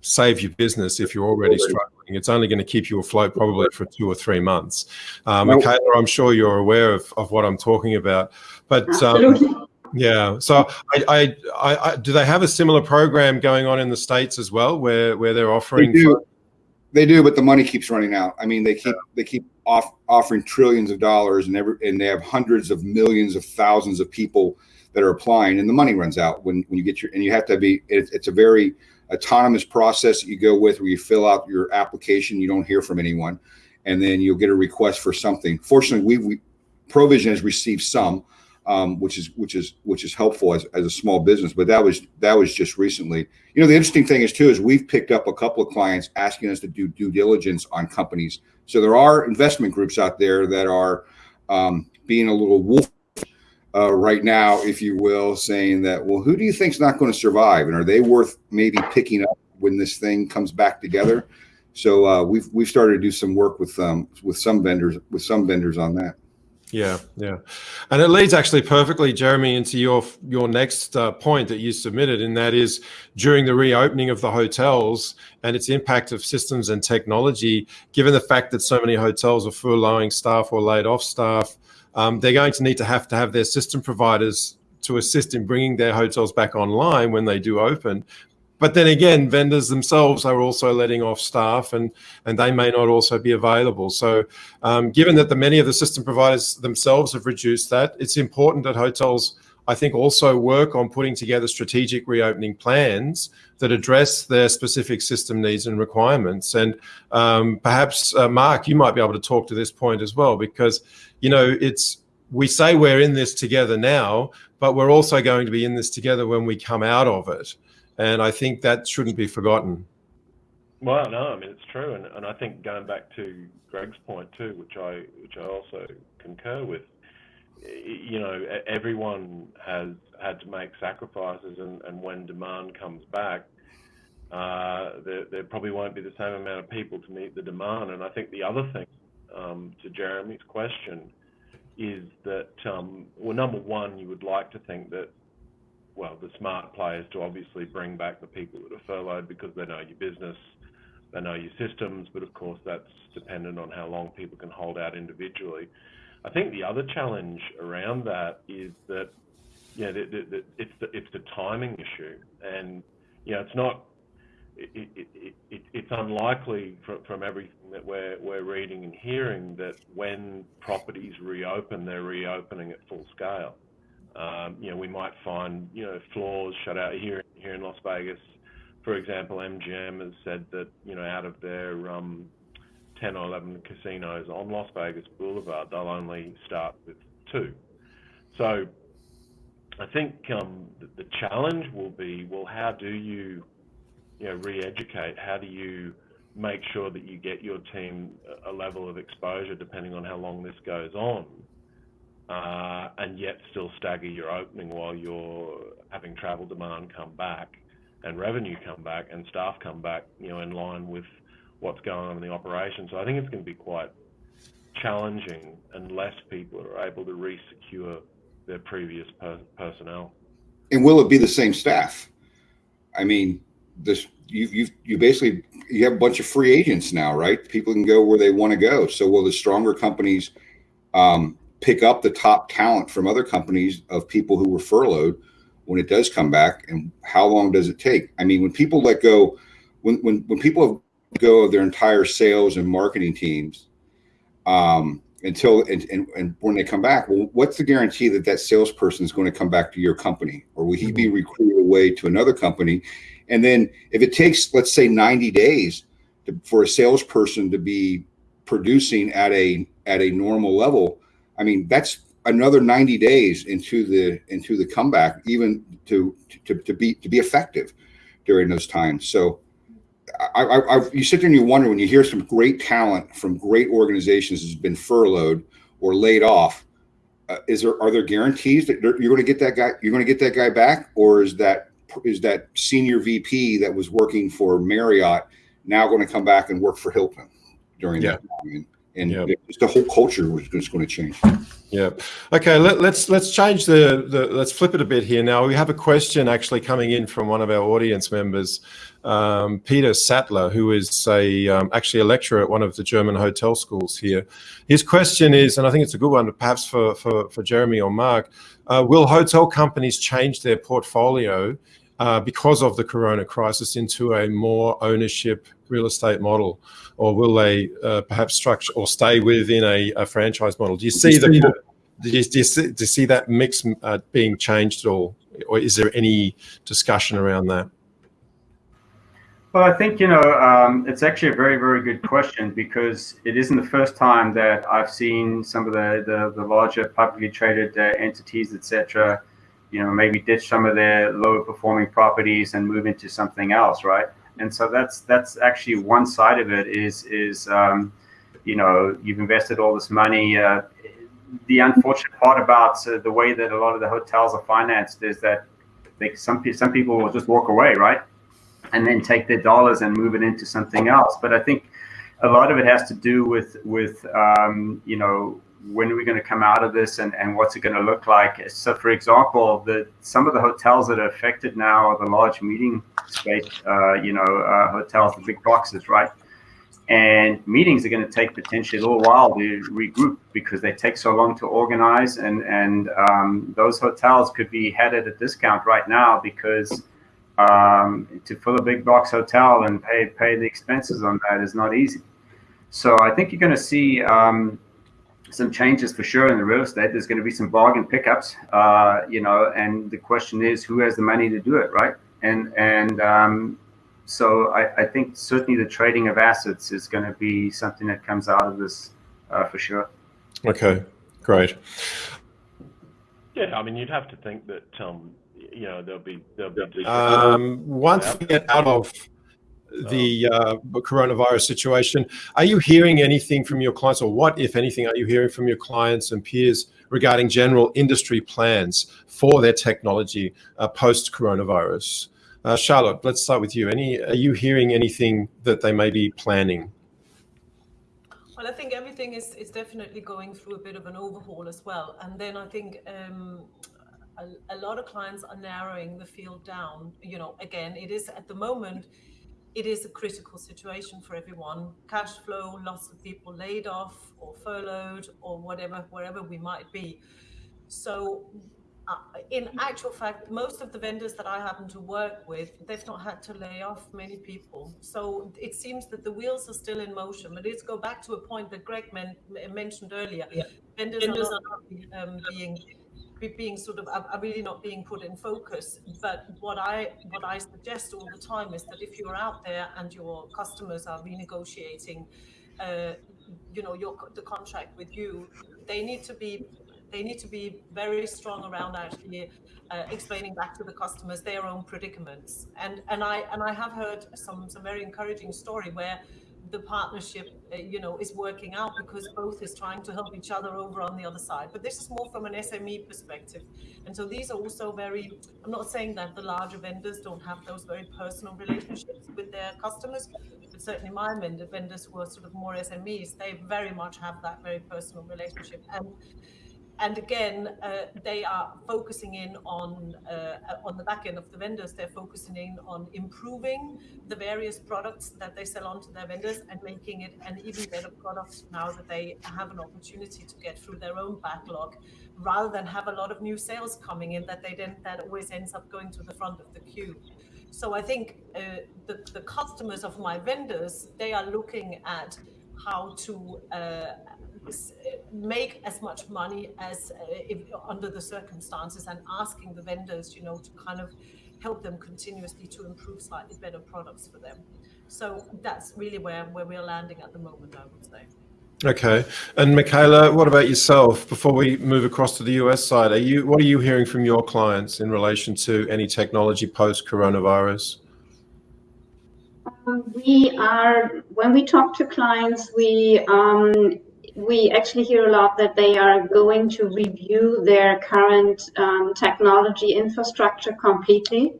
save your business if you're already struggling it's only going to keep you afloat probably for two or three months um, Michaela, i'm sure you're aware of, of what i'm talking about but um, yeah. So, I, I, I, do they have a similar program going on in the states as well, where where they're offering? They do. They do, but the money keeps running out. I mean, they keep they keep off, offering trillions of dollars and every, and they have hundreds of millions of thousands of people that are applying and the money runs out when, when you get your and you have to be it, it's a very autonomous process that you go with where you fill out your application you don't hear from anyone and then you'll get a request for something fortunately we, we provision has received some um, which is which is which is helpful as, as a small business but that was that was just recently you know the interesting thing is too is we've picked up a couple of clients asking us to do due diligence on companies so there are investment groups out there that are um, being a little wolf uh, right now, if you will, saying that, well, who do you think's not going to survive, and are they worth maybe picking up when this thing comes back together? So uh, we've we've started to do some work with um, with some vendors with some vendors on that. Yeah, yeah, and it leads actually perfectly, Jeremy, into your your next uh, point that you submitted, and that is during the reopening of the hotels and its impact of systems and technology. Given the fact that so many hotels are furloughing staff or laid off staff, um, they're going to need to have to have their system providers to assist in bringing their hotels back online when they do open. But then again, vendors themselves are also letting off staff, and and they may not also be available. So, um, given that the many of the system providers themselves have reduced that, it's important that hotels, I think, also work on putting together strategic reopening plans that address their specific system needs and requirements. And um, perhaps, uh, Mark, you might be able to talk to this point as well, because you know it's we say we're in this together now, but we're also going to be in this together when we come out of it and I think that shouldn't be forgotten. Well, no, I mean it's true, and, and I think going back to Greg's point too, which I which I also concur with, you know, everyone has had to make sacrifices, and, and when demand comes back, uh, there, there probably won't be the same amount of people to meet the demand. And I think the other thing um, to Jeremy's question is that, um, well, number one, you would like to think that well, the smart players to obviously bring back the people that are furloughed because they know your business, they know your systems, but of course that's dependent on how long people can hold out individually. I think the other challenge around that is that, yeah, the, the, the, it's the it's the timing issue, and you know it's not. It, it, it, it's unlikely from, from everything that we're we're reading and hearing that when properties reopen, they're reopening at full scale. Um, you know, we might find, you know, floors shut out here here in Las Vegas. For example, MGM has said that, you know, out of their um, 10 or 11 casinos on Las Vegas Boulevard, they'll only start with two. So I think um, the, the challenge will be, well, how do you, you know, re-educate? How do you make sure that you get your team a level of exposure depending on how long this goes on? Uh, and yet still stagger your opening while you're having travel demand come back and revenue come back and staff come back, you know, in line with what's going on in the operation. So I think it's going to be quite challenging unless people are able to re-secure their previous per personnel. And will it be the same staff? I mean, this you you you basically you have a bunch of free agents now, right? People can go where they want to go. So will the stronger companies um, pick up the top talent from other companies of people who were furloughed when it does come back and how long does it take? I mean when people let go when when, when people go of their entire sales and marketing teams um, until and, and, and when they come back well what's the guarantee that that salesperson is going to come back to your company? Or will he be mm-hmm. recruited away to another company? And then if it takes let's say 90 days to, for a salesperson to be producing at a at a normal level I mean, that's another 90 days into the into the comeback, even to to, to be to be effective during those times. So I, I, I, you sit there and you wonder when you hear some great talent from great organizations has been furloughed or laid off. Uh, is there are there guarantees that you're going to get that guy? You're going to get that guy back, or is that is that senior VP that was working for Marriott now going to come back and work for Hilton during yeah. that time? And yep. the whole culture was just going to change. Yeah. Okay. Let, us let's, let's change the, the let's flip it a bit here. Now we have a question actually coming in from one of our audience members, um, Peter Sattler, who is a um, actually a lecturer at one of the German hotel schools here. His question is, and I think it's a good one, perhaps for for, for Jeremy or Mark, uh, will hotel companies change their portfolio Uh, because of the corona crisis into a more ownership real estate model? Or will they uh, perhaps structure or stay within a franchise model? Do you see that mix uh, being changed at all, or is there any discussion around that? Well, I think you know, um, it's actually a very, very good question because it isn't the first time that I've seen some of the the larger publicly traded entities, et know, maybe ditch some of their lower performing properties and move into something else, right? And so that's that's actually one side of it is is um, you've invested all this money. Uh, the unfortunate part about uh, the way that a lot of the hotels are financed is that some some people will just walk away, right? And then take their dollars and move it into something else. But I think a lot of it has to do with um, when are we going to come out of this and and what's it going to look like? So, for example, the some of the hotels that are affected now are the large meeting space uh, you know, uh, hotels, the big boxes, right? And meetings are going to take potentially a little while to regroup because they take so long to organize, and and um, those hotels could be had at a discount right now because um, to fill a big box hotel and pay the expenses on that is not easy. So I think you're going to see um, some changes for sure in the real estate. There's going to be some bargain pickups, uh, you know, and the question is, who has the money to do it, right? And and um, so I I, think certainly the trading of assets is going to be something that comes out of this for sure. Okay, great. Yeah, I mean, you'd have to think that um, you know there'll be. There'll be um, once we get out of the um, uh, coronavirus situation, are you hearing anything from your clients, or what, if anything, are you hearing from your clients and peers regarding general industry plans for their technology uh, post-coronavirus? Uh, Charlotte, let's start with you. Any, are you hearing anything that they may be planning? Well, I think everything is is definitely going through a bit of an overhaul as well. And then I think um, a lot of clients are narrowing the field down. You know, again, it is at the moment, it is a critical situation for everyone. Cash flow, lots of people laid off or furloughed or whatever, wherever we might be. So, uh, in actual fact, most of the vendors that I happen to work with, they've not had to lay off many people. So it seems that the wheels are still in motion. But let's go back to a point that Greg mentioned earlier. Yeah. Vendors are um, really not being put in focus. But what I what I suggest all the time is that if you're out there and your customers are renegotiating uh, you know, your the contract with you, they need to be they need to be very strong around actually explaining back to the customers their own predicaments. And and I and I have heard some some very encouraging story where the partnership uh, you know, is working out because both is trying to help each other over on the other side. But this is more from an SME perspective. And so these are also very, I'm not saying that the larger vendors don't have those very personal relationships with their customers, but certainly my vendors who are sort of more SMEs, they very much have that very personal relationship. And again, uh, they are focusing in on uh, uh, on the back end of the vendors. They're focusing in on improving the various products that they sell on to their vendors and making it an even better product now that they have an opportunity to get through their own backlog, rather than have a lot of new sales coming in that they then that always ends up going to the front of the queue. So I think the customers of my vendors, they are looking at how to make as much money as under the circumstances and asking the vendors you know, to kind of help them continuously to improve slightly better products for them. So that's really where where we're landing at the moment, I would say. Okay. And Michaela, what about yourself before we move across to the U.S. side? Are you what are you hearing from your clients in relation to any technology post-coronavirus? Um, we are when we talk to clients, we actually hear a lot that they are going to review their current um, technology infrastructure completely.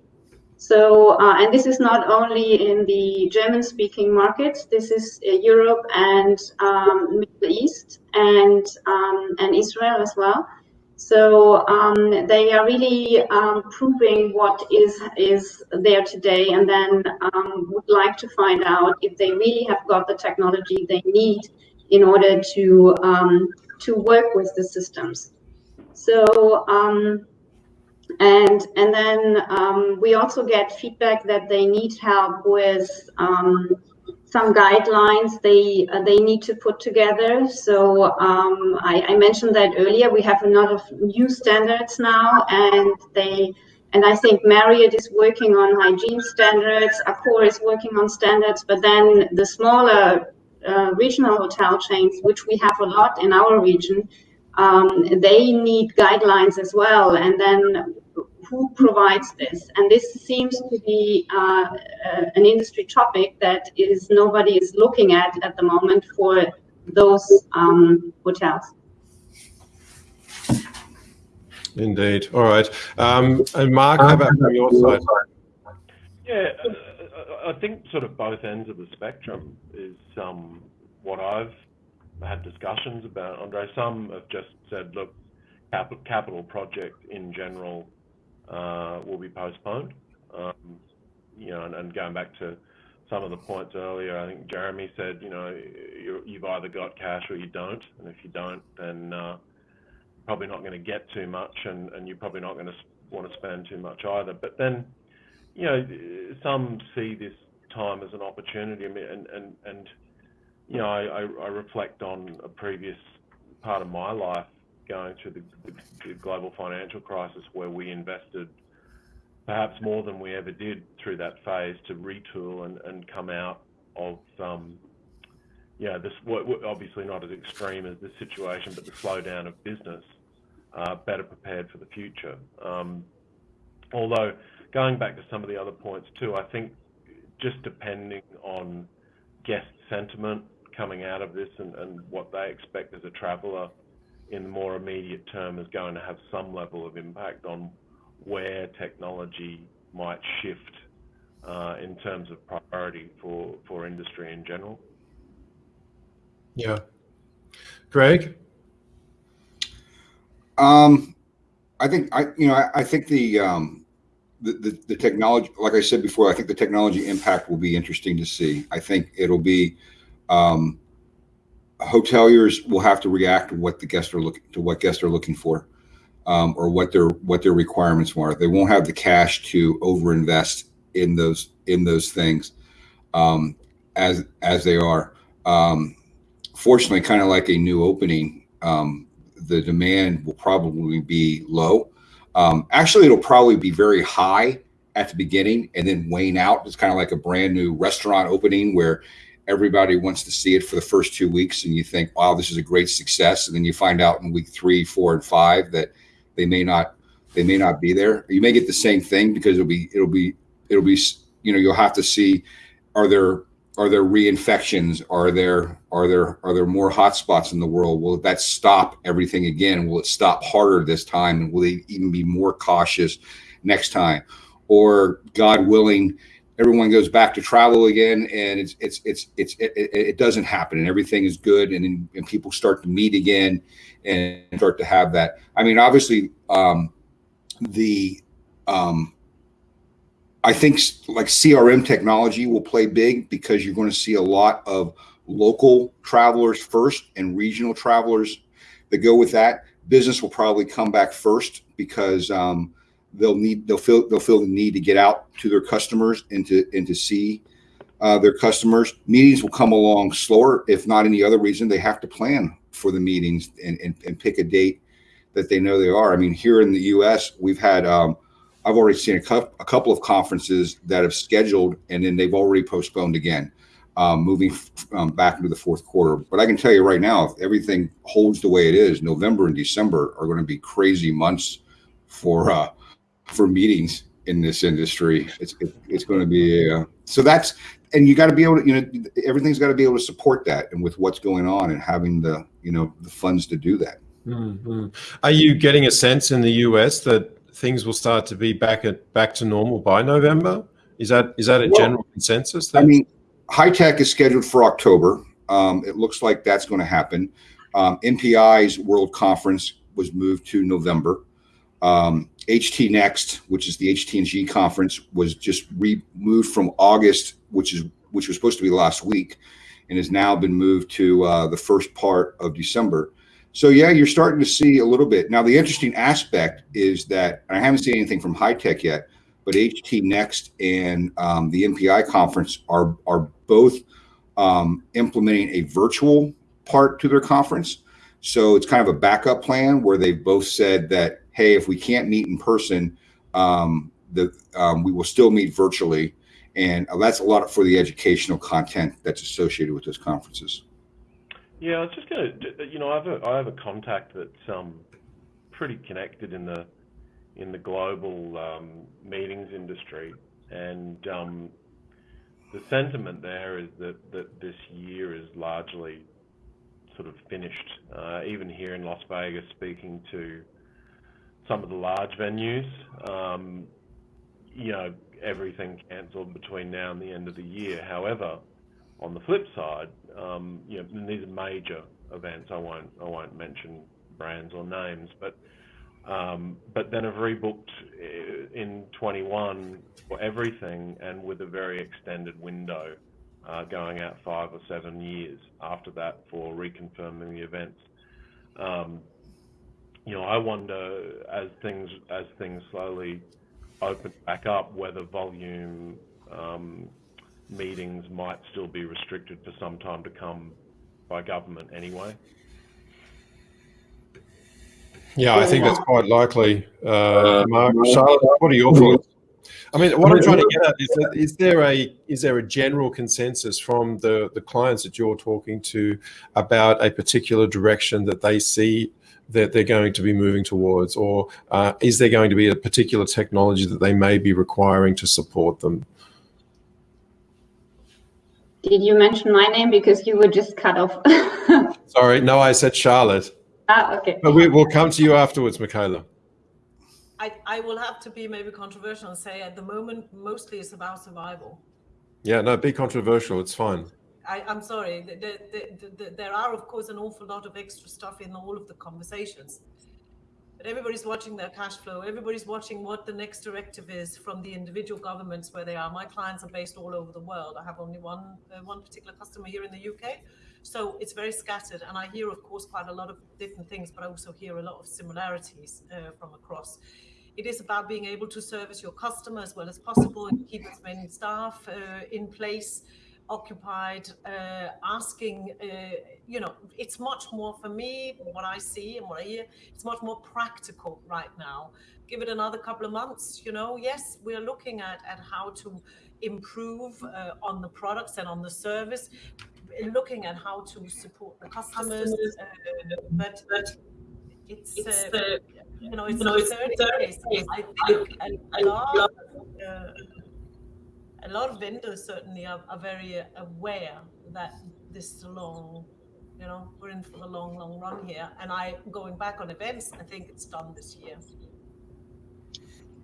So, uh, and this is not only in the German-speaking markets, this is uh, Europe and um, Middle East and um, and Israel as well. So um, they are really proving what is is there today and then would like to find out if they really have got the technology they need in order to to work with the systems. So and and then um, we also get feedback that they need help with um, some guidelines they uh, they need to put together. So um, I, I, mentioned that earlier. We have a lot of new standards now, and they and I think Marriott is working on hygiene standards. Accor is working on standards, but then the smaller uh, regional hotel chains, which we have a lot in our region, um, they need guidelines as well. And then who provides this? And this seems to be uh, uh, an industry topic that is nobody is looking at at the moment for those um, hotels. Indeed. All right. Um, and Mark, how about from your side? Yeah, I think sort of both ends of the spectrum is um, what I've had discussions about, Andre. Some have just said, look, capital project in general uh, will be postponed. Um, you know, and, going back to some of the points earlier, I think Jeremy said, you know, you have either got cash or you don't, and if you don't, then uh, probably not going to get too much, and, and you're probably not going to want to spend too much either. But then, you know, some see this time as an opportunity, and and and you know, I, I reflect on a previous part of my life going through the, the, the, global financial crisis where we invested perhaps more than we ever did through that phase to retool and, and come out of, um, you know, this obviously not as extreme as this situation, but the slowdown of business, uh, better prepared for the future. Um, although going back to some of the other points too, I think just depending on guest sentiment coming out of this and, and what they expect as a traveller in the more immediate term is going to have some level of impact on where technology might shift uh, in terms of priority for, for industry in general. Yeah. Greg? Um, I think I, you know, I, I think the, um, the, the, technology, like I said before, I think the technology impact will be interesting to see. I think it'll be, um, hoteliers will have to react to what the guests are looking to what guests are looking for, um, or what their what their requirements are. They won't have the cash to overinvest in those in those things um, as as they are. Um, fortunately, kind of like a new opening, um, the demand will probably be low. Um, actually, it'll probably be very high at the beginning and then wane out. It's kind of like a brand new restaurant opening where everybody wants to see it for the first two weeks and you think wow this is a great success and then you find out in week three four and five that they may not they may not be there you may get the same thing because it'll be it'll be it'll be you know you'll have to see are there are there reinfections? Are there are there are there more hotspots in the world? Will that stop everything again? Will it stop harder this time? Will they even be more cautious next time? Or god willing everyone goes back to travel again and it's it's it's it's it, it doesn't happen and everything is good and and people start to meet again and start to have that. I mean obviously um the um i think like crm technology will play big because you're going to see a lot of local travelers first and regional travelers that go with that business will probably come back first because um they'll need they'll feel they'll feel the need to get out to their customers and to and to see uh, their customers. Meetings will come along slower, if not any other reason. They have to plan for the meetings and, and, and pick a date that they know they are. I mean, here in the U.S., we've had um, I've already seen a, a couple of conferences that have scheduled and then they've already postponed again, um, moving um, back into the fourth quarter. But I can tell you right now, if everything holds the way it is, November and December are going to be crazy months for uh, for meetings in this industry. It's it, it's going to be uh, so that's and you got to be able to you know everything's got to be able to support that and with what's going on and having the you know the funds to do that. Mm-hmm. Are you getting a sense in the US that things will start to be back at back to normal by November? Is that is that a well, general consensus? I mean, HITEC is scheduled for October. Um, it looks like that's going to happen. Um, MPI's World Conference was moved to November. Um, HT Next, which is the HT&G conference, was just removed from August, which is which was supposed to be last week, and has now been moved to uh, the first part of December. So yeah, you're starting to see a little bit. Now the interesting aspect is that I haven't seen anything from HITEC yet, but HT Next and um, the MPI conference are are both um, implementing a virtual part to their conference. So it's kind of a backup plan where they've both said that, hey, if we can't meet in person, um, the um, we will still meet virtually, and uh, that's a lot for the educational content that's associated with those conferences. Yeah, I was just gonna, you know, I have a I have a contact that's um pretty connected in the in the global um, meetings industry, and um, the sentiment there is that that this year is largely sort of finished. Uh, even here in Las Vegas, speaking to some of the large venues, um, you know, everything cancelled between now and the end of the year. However, on the flip side, um, you know, and these are major events. I won't I won't mention brands or names, but um, but then have rebooked uh, in 21 for everything and with a very extended window uh, going out five or seven years after that for reconfirming the events. Um, you know, I wonder as things as things slowly open back up whether volume um, meetings might still be restricted for some time to come by government anyway. Yeah, I think that's quite likely. Uh, Mark, Charlotte, what are your thoughts? I mean, what I'm trying to get at is, that, is there a is there a general consensus from the the clients that you're talking to about a particular direction that they see that they're going to be moving towards, or uh, is there going to be a particular technology that they may be requiring to support them? Did you mention my name because you were just cut off? Sorry, no, I said Charlotte. Ah, okay. But we will come to you afterwards, Michaela. I, I will have to be maybe controversial and say at the moment, mostly it's about survival. Yeah, no, be controversial. It's fine. I, I'm sorry. The, the, the, there are, of course, an awful lot of extra stuff in all of the conversations. But everybody's watching their cash flow. Everybody's watching what the next directive is from the individual governments where they are. My clients are based all over the world. I have only one uh, one particular customer here in the UK, so it's very scattered. And I hear, of course, quite a lot of different things, but I also hear a lot of similarities uh, from across. It is about being able to service your customer as well as possible and keep as many staff uh, in place occupied, uh, asking, uh, you know, it's much more for me, what I see and what I hear, it's much more practical right now. Give it another couple of months, you know, yes, we're looking at, at how to improve uh, on the products and on the service, looking at how to support the customers, uh, but, but it's, it's uh, you know, it's, it's 30 days. I think a lot uh, a lot of vendors certainly are, are very uh, aware that this is a long, you know, we're in for the long, long run here. And I, going back on events, I think it's done this year.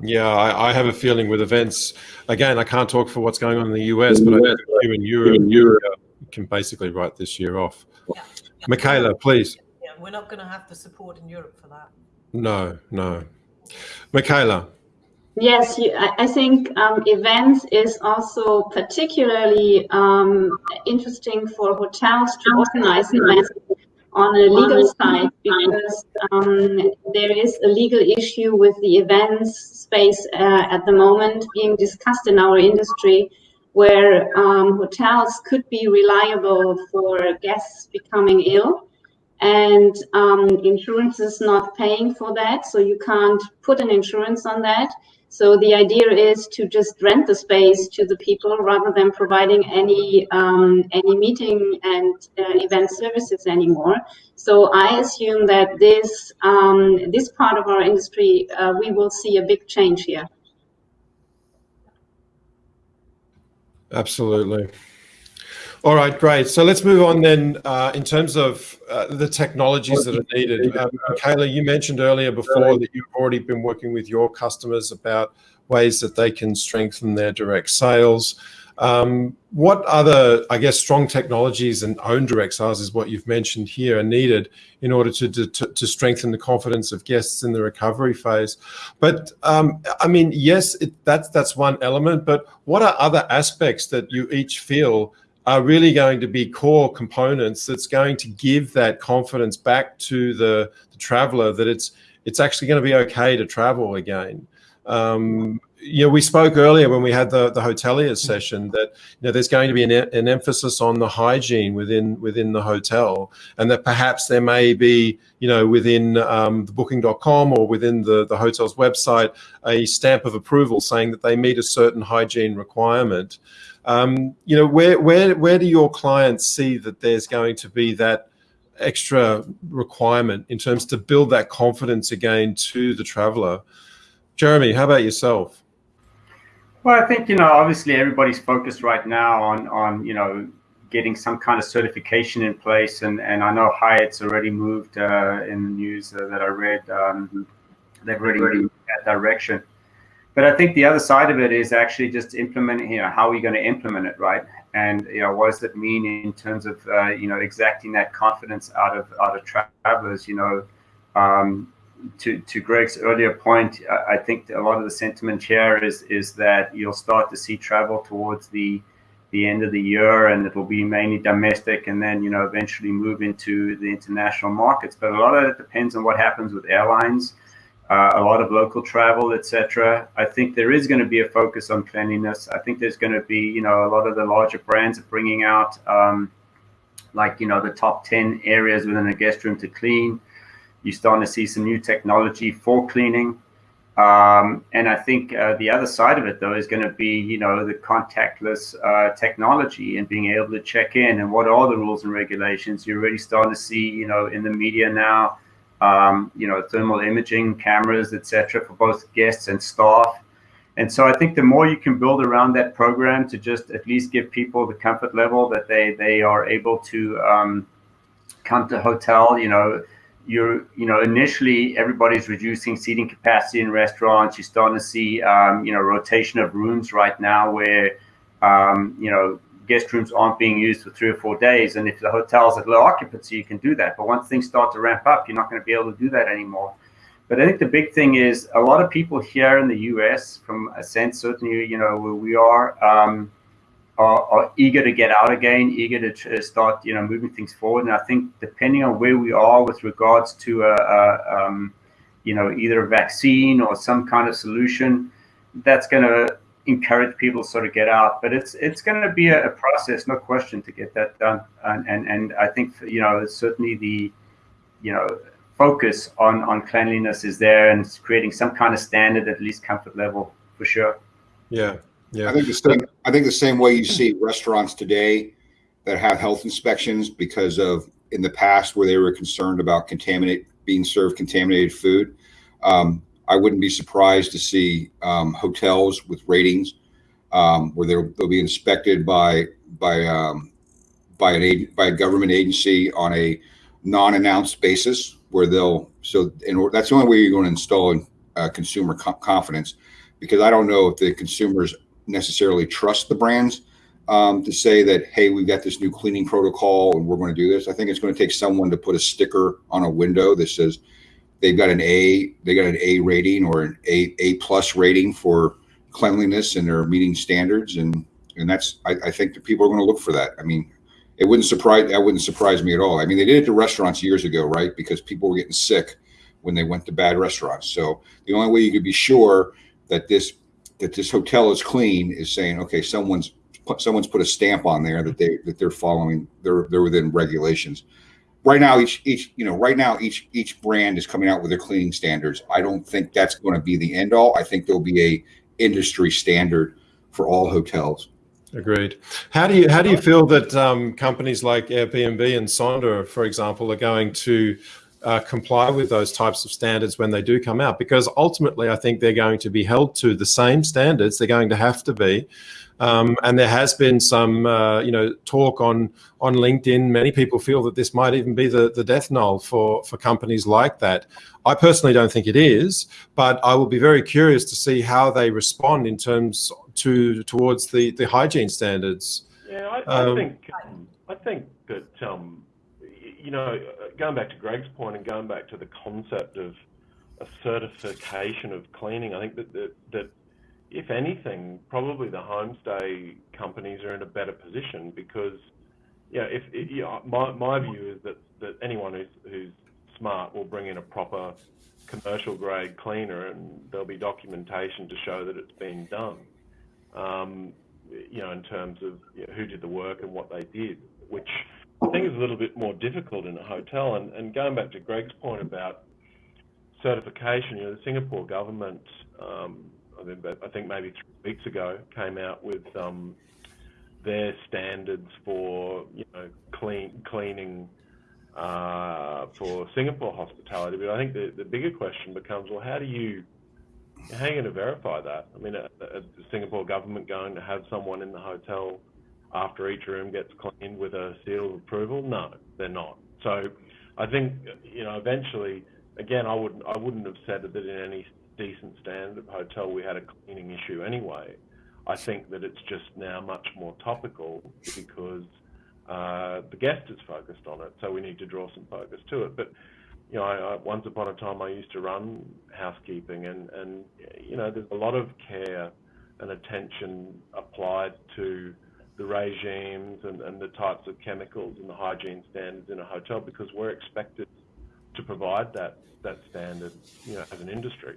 Yeah, I, I, have a feeling with events. Again, I can't talk for what's going on in the US, but I think you in Europe, Europe can basically write this year off. Yeah. yeah. Michaela, please. Yeah, we're not going to have the support in Europe for that. No, no. Michaela. Yes, I think um, events is also particularly um, interesting for hotels to organize events on a legal side because um, there is a legal issue with the events space uh, at the moment being discussed in our industry where um, hotels could be reliable for guests becoming ill and um, insurance is not paying for that so you can't put an insurance on that so the idea is to just rent the space to the people rather than providing any um, any meeting and uh, event services anymore. So I assume that this um, this part of our industry uh, we will see a big change here. Absolutely. All right, great. So let's move on then uh, in terms of uh, the technologies that are needed. Um, Michaela, you mentioned earlier before that you've already been working with your customers about ways that they can strengthen their direct sales. Um, what other, I guess, strong technologies and own direct sales is what you've mentioned here are needed in order to, to, to strengthen the confidence of guests in the recovery phase. But um, I mean, yes, it, that's, that's one element, but what are other aspects that you each feel are really going to be core components that's going to give that confidence back to the, the traveler that it's it's actually going to be okay to travel again. Um, you know, we spoke earlier when we had the, the hotelier session that you know there's going to be an, an emphasis on the hygiene within within the hotel, and that perhaps there may be you know within um, the Booking.com or within the the hotel's website a stamp of approval saying that they meet a certain hygiene requirement. Um, you know, where where where do your clients see that there's going to be that extra requirement in terms to build that confidence again to the traveler? Jeremy, how about yourself? Well, I think you know, obviously, everybody's focused right now on on you know getting some kind of certification in place, and and I know Hyatt's already moved uh, in the news uh, that I read. Um, they've already moved that direction. But I think the other side of it is actually just implementing, you know, how are we going to implement it, right? And, you know, what does that mean in terms of, uh, you know, exacting that confidence out of, out of travelers, you know, um, to, to Greg's earlier point, I think a lot of the sentiment here is, is that you'll start to see travel towards the, the end of the year and it will be mainly domestic and then, you know, eventually move into the international markets. But a lot of it depends on what happens with airlines uh, a lot of local travel, etc. I think there is going to be a focus on cleanliness. I think there's going to be, you know, a lot of the larger brands are bringing out, um, like, you know, the top 10 areas within a guest room to clean. You're starting to see some new technology for cleaning. Um, and I think uh, the other side of it, though, is going to be, you know, the contactless uh, technology and being able to check in and what are the rules and regulations. You're already starting to see, you know, in the media now, um, you know, thermal imaging cameras, etc., for both guests and staff. And so I think the more you can build around that program to just at least give people the comfort level that they they are able to um, come to hotel, you know, you're you know initially everybody's reducing seating capacity in restaurants. You're starting to see um, you know rotation of rooms right now where um, you know guest rooms aren't being used for three or four days. And if the hotel's at low occupancy, you can do that. But once things start to ramp up, you're not going to be able to do that anymore. But I think the big thing is a lot of people here in the U.S., from a sense, certainly, you know, where we are, um, are, are, eager to get out again, eager to start, you know, moving things forward. And I think depending on where we are with regards to, a, a um, you know, either a vaccine or some kind of solution, that's going to encourage people to sort of get out. But it's it's going to be a, a, process, no question, to get that done. And and, and I think you know certainly the you know focus on on cleanliness is there and it's creating some kind of standard, at least comfort level for sure. Yeah, yeah. I think the same. I think the same way you see restaurants today that have health inspections because of in the past where they were concerned about contaminate being served contaminated food. Um, I wouldn't be surprised to see um, hotels with ratings um, where they'll, they'll, be inspected by by um, by an by a government agency on a non-announced basis, where they'll so and that's the only way you're going to install uh, consumer co confidence, because I don't know if the consumers necessarily trust the brands um, to say that hey, we've got this new cleaning protocol and we're going to do this. I think it's going to take someone to put a sticker on a window that says they've got an A, they got an A rating or an A A plus rating for cleanliness and they're meeting standards and and that's I, I think people are going to look for that. I mean, it wouldn't surprise that wouldn't surprise me at all. I mean, they did it to restaurants years ago, right? Because people were getting sick when they went to bad restaurants. So the only way you could be sure that this that this hotel is clean is saying, okay, someone's put someone's put a stamp on there that they that they're following they're they're within regulations right now each each you know right now each each brand is coming out with their cleaning standards. I don't think that's going to be the end all. I think there'll be a industry standard for all hotels. Agreed. How do you how do you feel that um, companies like airbnb and sonder for example are going to uh, comply with those types of standards when they do come out? Because ultimately i think they're going to be held to the same standards. They're going to have to be um, and there has been some, uh, you know, talk on on LinkedIn. Many people feel that this might even be the, the death knell for for companies like that. I personally don't think it is, but I will be very curious to see how they respond in terms to towards the the hygiene standards. Yeah, I, I um, think I think that um, you know, going back to Greg's point and going back to the concept of a certification of cleaning, I think that that, that if anything, probably the homestay companies are in a better position because, know, if, if know, my, my view is that, that anyone who's, who's smart will bring in a proper commercial grade cleaner and there'll be documentation to show that it's been done. Um, you know, in terms of you know, who did the work and what they did, which I think is a little bit more difficult in a hotel. And, and going back to Greg's point about certification, you know, the Singapore government, um, Mean, I think maybe three weeks ago, came out with um, their standards for, you know, clean cleaning uh, for Singapore hospitality. But I think the, the bigger question becomes, well, how do you how are you going to verify that? I mean, is the Singapore government going to have someone in the hotel after each room gets cleaned with a seal of approval? No, they're not. So I think you know eventually, again, I wouldn't I wouldn't have said that in any decent standard hotel we had a cleaning issue anyway. I think that it's just now much more topical because uh, the guest is focused on it, so we need to draw some focus to it. But you know, I, I, once upon a time I used to run housekeeping, and and you know, there's a lot of care and attention applied to the regimes and, and the types of chemicals and the hygiene standards in a hotel because we're expected to provide that that standard, you know, as an industry.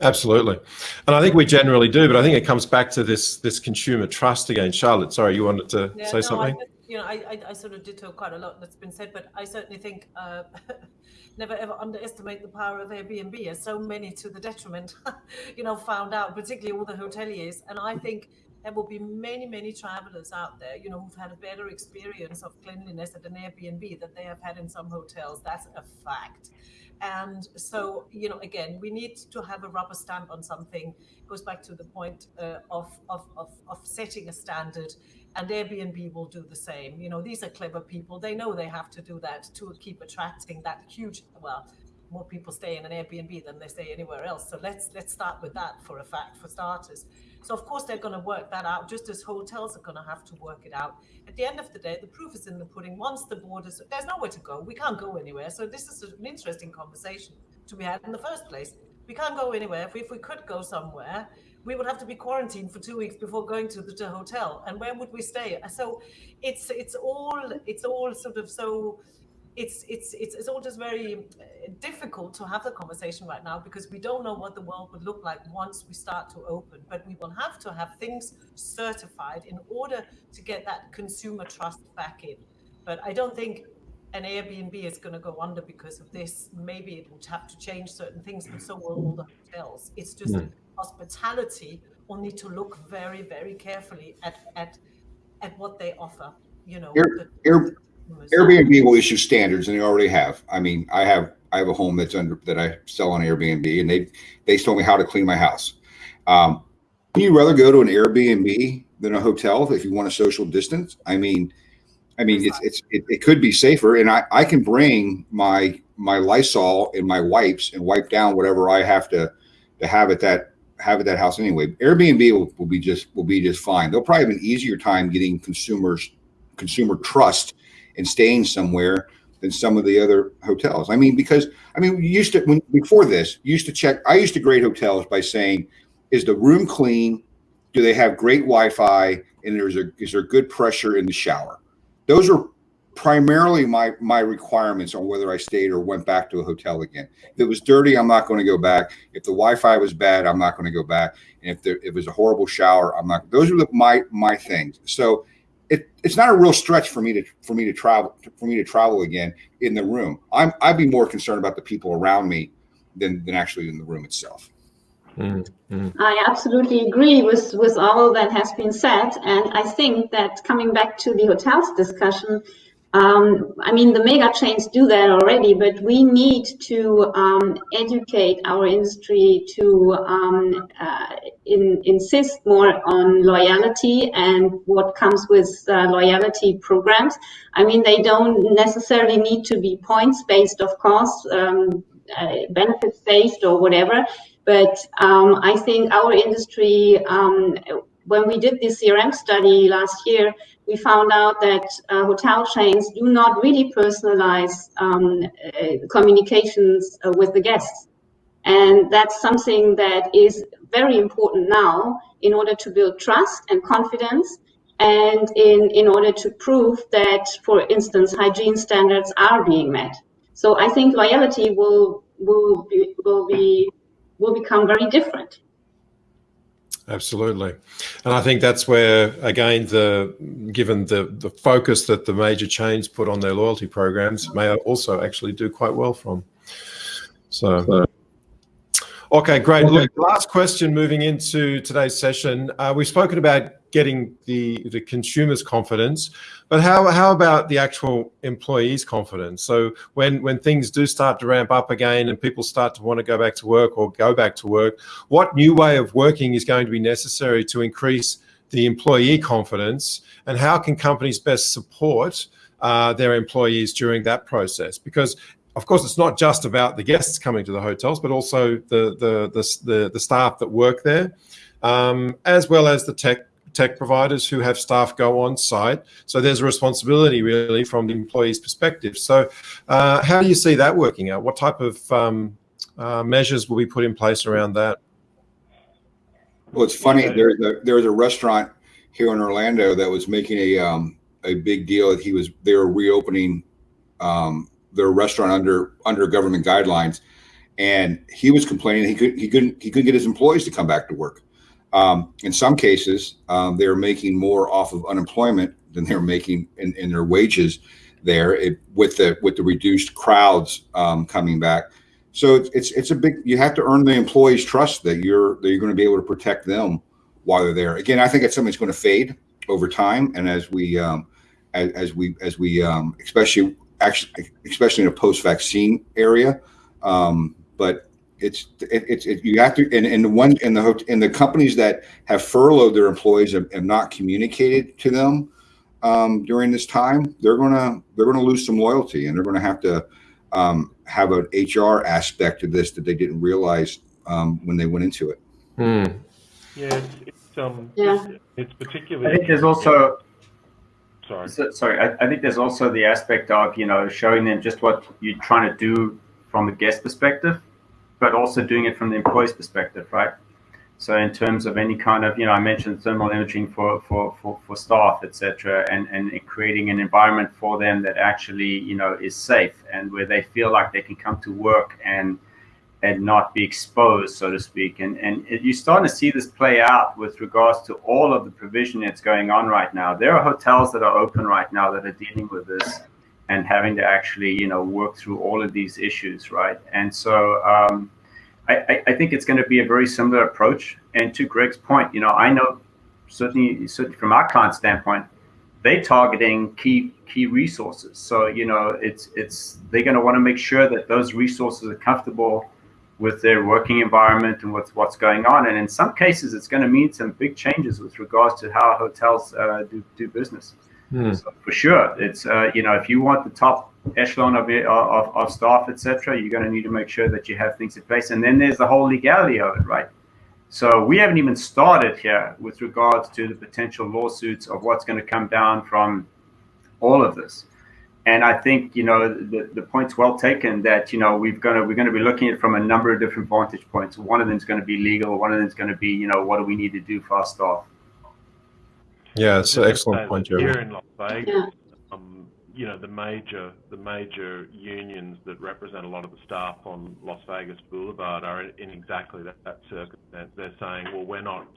Absolutely, and I think we generally do, but I think it comes back to this this consumer trust again. Charlotte, sorry, you wanted to yeah, say no, something. I, you know, I, I, I, sort of ditto quite a lot that's been said, but I certainly think uh, never ever underestimate the power of Airbnb, as so many to the detriment, you know, found out, particularly all the hoteliers. And I think there will be many, many travelers out there, you know, who've had a better experience of cleanliness at an Airbnb that they have had in some hotels. That's a fact. And so, you know, again, we need to have a rubber stamp on something. It goes back to the point uh, of, of, of, of setting a standard and Airbnb will do the same. You know, these are clever people. They know they have to do that to keep attracting that huge, well, more people stay in an Airbnb than they stay anywhere else. So let's let's start with that for a fact for starters. So of course they're going to work that out, just as hotels are going to have to work it out. At the end of the day, the proof is in the pudding. Once the borders, there's nowhere to go. We can't go anywhere. So this is an interesting conversation to be had in the first place. We can't go anywhere. If we, if we could go somewhere, we would have to be quarantined for two weeks before going to the to hotel. And where would we stay? So it's it's all it's all sort of so it's it's it's, it's all just very uh, difficult to have the conversation right now because we don't know what the world would look like once we start to open. But we will have to have things certified in order to get that consumer trust back in. But i don't think an airbnb is going to go under because of this. Maybe it will have to change certain things but so will all the hotels. It's just mm. hospitality will need to look very very carefully at at at what they offer you know Air, Air, Airbnb will issue standards, and they already have. I mean, I have I have a home that's under that I sell on Airbnb, and they they told me how to clean my house. Um, you rather go to an Airbnb than a hotel if you want a social distance? I mean, I mean, it's it's it, it could be safer, and I I can bring my my Lysol and my wipes and wipe down whatever I have to to have at that have at that house anyway. Airbnb will, will be just will be just fine. They'll probably have an easier time getting consumers consumer trust and staying somewhere than some of the other hotels. I mean, because I mean, we used to when before this, used to check. I used to grade hotels by saying, is the room clean? Do they have great Wi-Fi? And there's a is there good pressure in the shower? Those are primarily my my requirements on whether I stayed or went back to a hotel again. If it was dirty, I'm not going to go back. If the Wi-Fi was bad, I'm not going to go back. And if there if it was a horrible shower, I'm not. Those are the, my my things. So it, it's not a real stretch for me to for me to travel for me to travel again in the room. I'm I'd be more concerned about the people around me than than actually in the room itself. Mm-hmm. I absolutely agree with with all that has been said, and I think that coming back to the hotels discussion, um, I mean, the mega chains do that already, but we need to um, educate our industry to um, uh, in, insist more on loyalty and what comes with uh, loyalty programs. I mean, they don't necessarily need to be points based, of course, um, uh, benefits based or whatever. But um, I think our industry um, when we did this CRM study last year, we found out that uh, hotel chains do not really personalize um, uh, communications uh, with the guests. And that's something that is very important now in order to build trust and confidence and in, in order to prove that, for instance, hygiene standards are being met. So I think loyalty will will be, will be will become very different. Absolutely, and I think that's where again the given the the focus that the major chains put on their loyalty programs may also actually do quite well from. So. Okay, great. Look, last question moving into today's session. Uh, we've spoken about getting the, the consumer's confidence, but how, how about the actual employees' confidence? So when, when things do start to ramp up again and people start to want to go back to work or go back to work, what new way of working is going to be necessary to increase the employee confidence and how can companies best support uh, their employees during that process? Because of course, it's not just about the guests coming to the hotels, but also the the the, the, the staff that work there, um, as well as the tech tech providers who have staff go on site. So there's a responsibility really from the employee's perspective. So uh, how do you see that working out? What type of um, uh, measures will be put in place around that? Well, it's funny. There's a there's a restaurant here in Orlando that was making a um, a big deal that he was they were reopening um, their restaurant under under government guidelines, and he was complaining he could he couldn't he couldn't get his employees to come back to work. Um, in some cases, um, they're making more off of unemployment than they're making in, in their wages there it, with the with the reduced crowds um, coming back. So it's, it's it's a big. You have to earn the employees' trust that you're that you're going to be able to protect them while they're there. Again, I think it's something that's going to fade over time, and as we um, as, as we as we um, especially actually, especially in a post-vaccine area. Um, but it's it, it's it, you have to and, and the one in the in the companies that have furloughed their employees and, and not communicated to them um, during this time, they're gonna they're gonna lose some loyalty and they're gonna have to um, have an HR aspect to this that they didn't realize um, when they went into it. Hmm. Yeah, it's, it's um, yeah. It's, it's particularly. I think there's also Sorry. So, sorry, I, I, think there's also the aspect of you know showing them just what you're trying to do from the guest perspective, but also doing it from the employee's perspective, right? So in terms of any kind of you know I mentioned thermal imaging for for for, for staff, etc., and and creating an environment for them that actually you know is safe and where they feel like they can come to work and and not be exposed, so to speak. And and it, you're starting to see this play out with regards to all of the provision that's going on right now. There are hotels that are open right now that are dealing with this and having to actually, you know, work through all of these issues, right? And so um, I, I think it's going to be a very similar approach. And to Greg's point, you know, I know certainly, certainly from our client standpoint, they're targeting key key resources. So you know, it's it's they're going to want to make sure that those resources are comfortable with their working environment and what's what's going on. And in some cases, it's going to mean some big changes with regards to how hotels uh, do, do business. Mm. So for sure, it's uh, you know if you want the top echelon of of, of staff, etc., you're going to need to make sure that you have things in place. And then there's the whole legality of it, right? So we haven't even started here with regards to the potential lawsuits of what's going to come down from all of this and I think you know the, the point's well taken that you know we've gonna we're gonna be looking at from a number of different vantage points. One of them is going to be legal. One of them is going to be you know what do we need to do for our staff. Yeah, it's an excellent point, Jeremy. Here in Las Vegas, yeah. um, you know the major the major unions that represent a lot of the staff on Las Vegas Boulevard are in exactly that, that circumstance. They're saying, well, we're not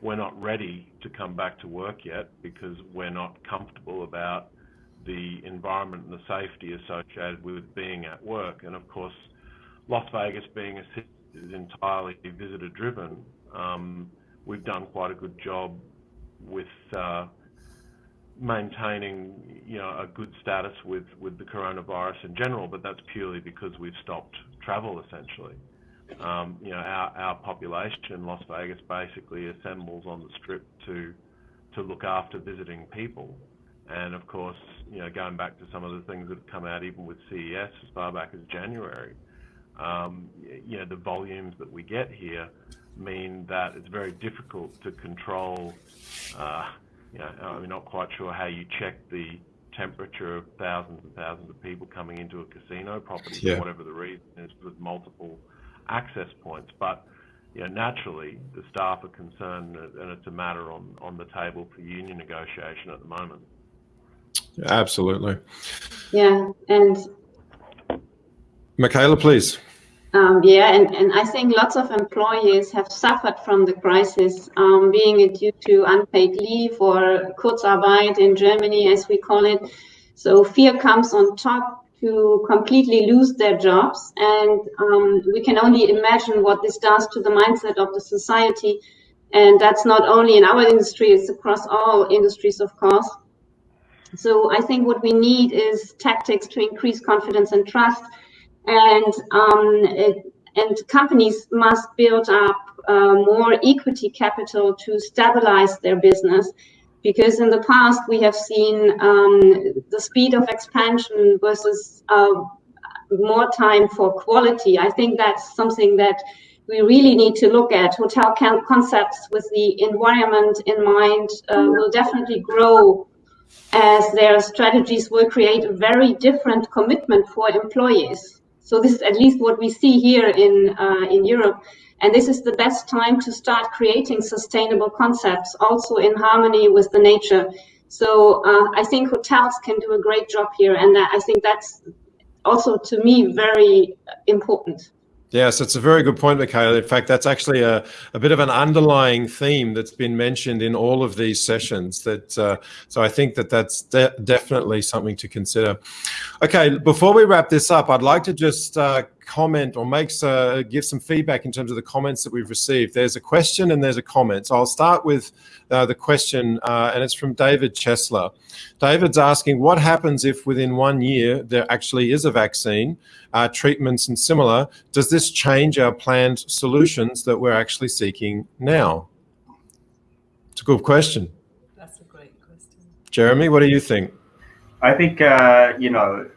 we're not ready to come back to work yet because we're not comfortable about the environment and the safety associated with being at work. And of course, Las Vegas being a city is entirely visitor driven. Um, we've done quite a good job with uh, maintaining, you know, a good status with, with the coronavirus in general, but that's purely because we've stopped travel essentially. Um, you know, our, our population in Las Vegas basically assembles on the strip to to look after visiting people. And of course, you know, going back to some of the things that have come out even with CES as far back as January, um, you know, the volumes that we get here mean that it's very difficult to control. Uh, you know, I'm not quite sure how you check the temperature of thousands and thousands of people coming into a casino property yeah. for whatever the reason is with multiple access points. But you know, naturally, the staff are concerned, and it's a matter on, on the table for union negotiation at the moment. Absolutely. Yeah, and Michaela, please. Um, yeah, and, and I think lots of employees have suffered from the crisis, um, being it due to unpaid leave or Kurzarbeit in Germany, as we call it. So fear comes on top to completely lose their jobs. And um, we can only imagine what this does to the mindset of the society. And that's not only in our industry, it's across all industries, of course. So I think what we need is tactics to increase confidence and trust and um, it, and companies must build up uh, more equity capital to stabilize their business because in the past we have seen um, the speed of expansion versus uh, more time for quality. I think that's something that we really need to look at. Hotel concepts with the environment in mind uh, will definitely grow as their strategies will create a very different commitment for employees. So this is at least what we see here in, uh, in Europe. And this is the best time to start creating sustainable concepts, also in harmony with the nature. So uh, I think hotels can do a great job here. And I think that's also, to me, very important. Yes, it's a very good point, Michaela. In fact, that's actually a, a bit of an underlying theme that's been mentioned in all of these sessions. That uh, so I think that that's de definitely something to consider. Okay, before we wrap this up, I'd like to just uh, comment or makes uh, give some feedback in terms of the comments that we've received. There's a question and there's a comment. So I'll start with uh, the question, uh, and it's from David Chesler. David's asking, what happens if within one year there actually is a vaccine, uh, treatments and similar? Does this change our planned solutions that we're actually seeking now? It's a good question. That's a great question. Jeremy, what do you think? I think, uh, you know,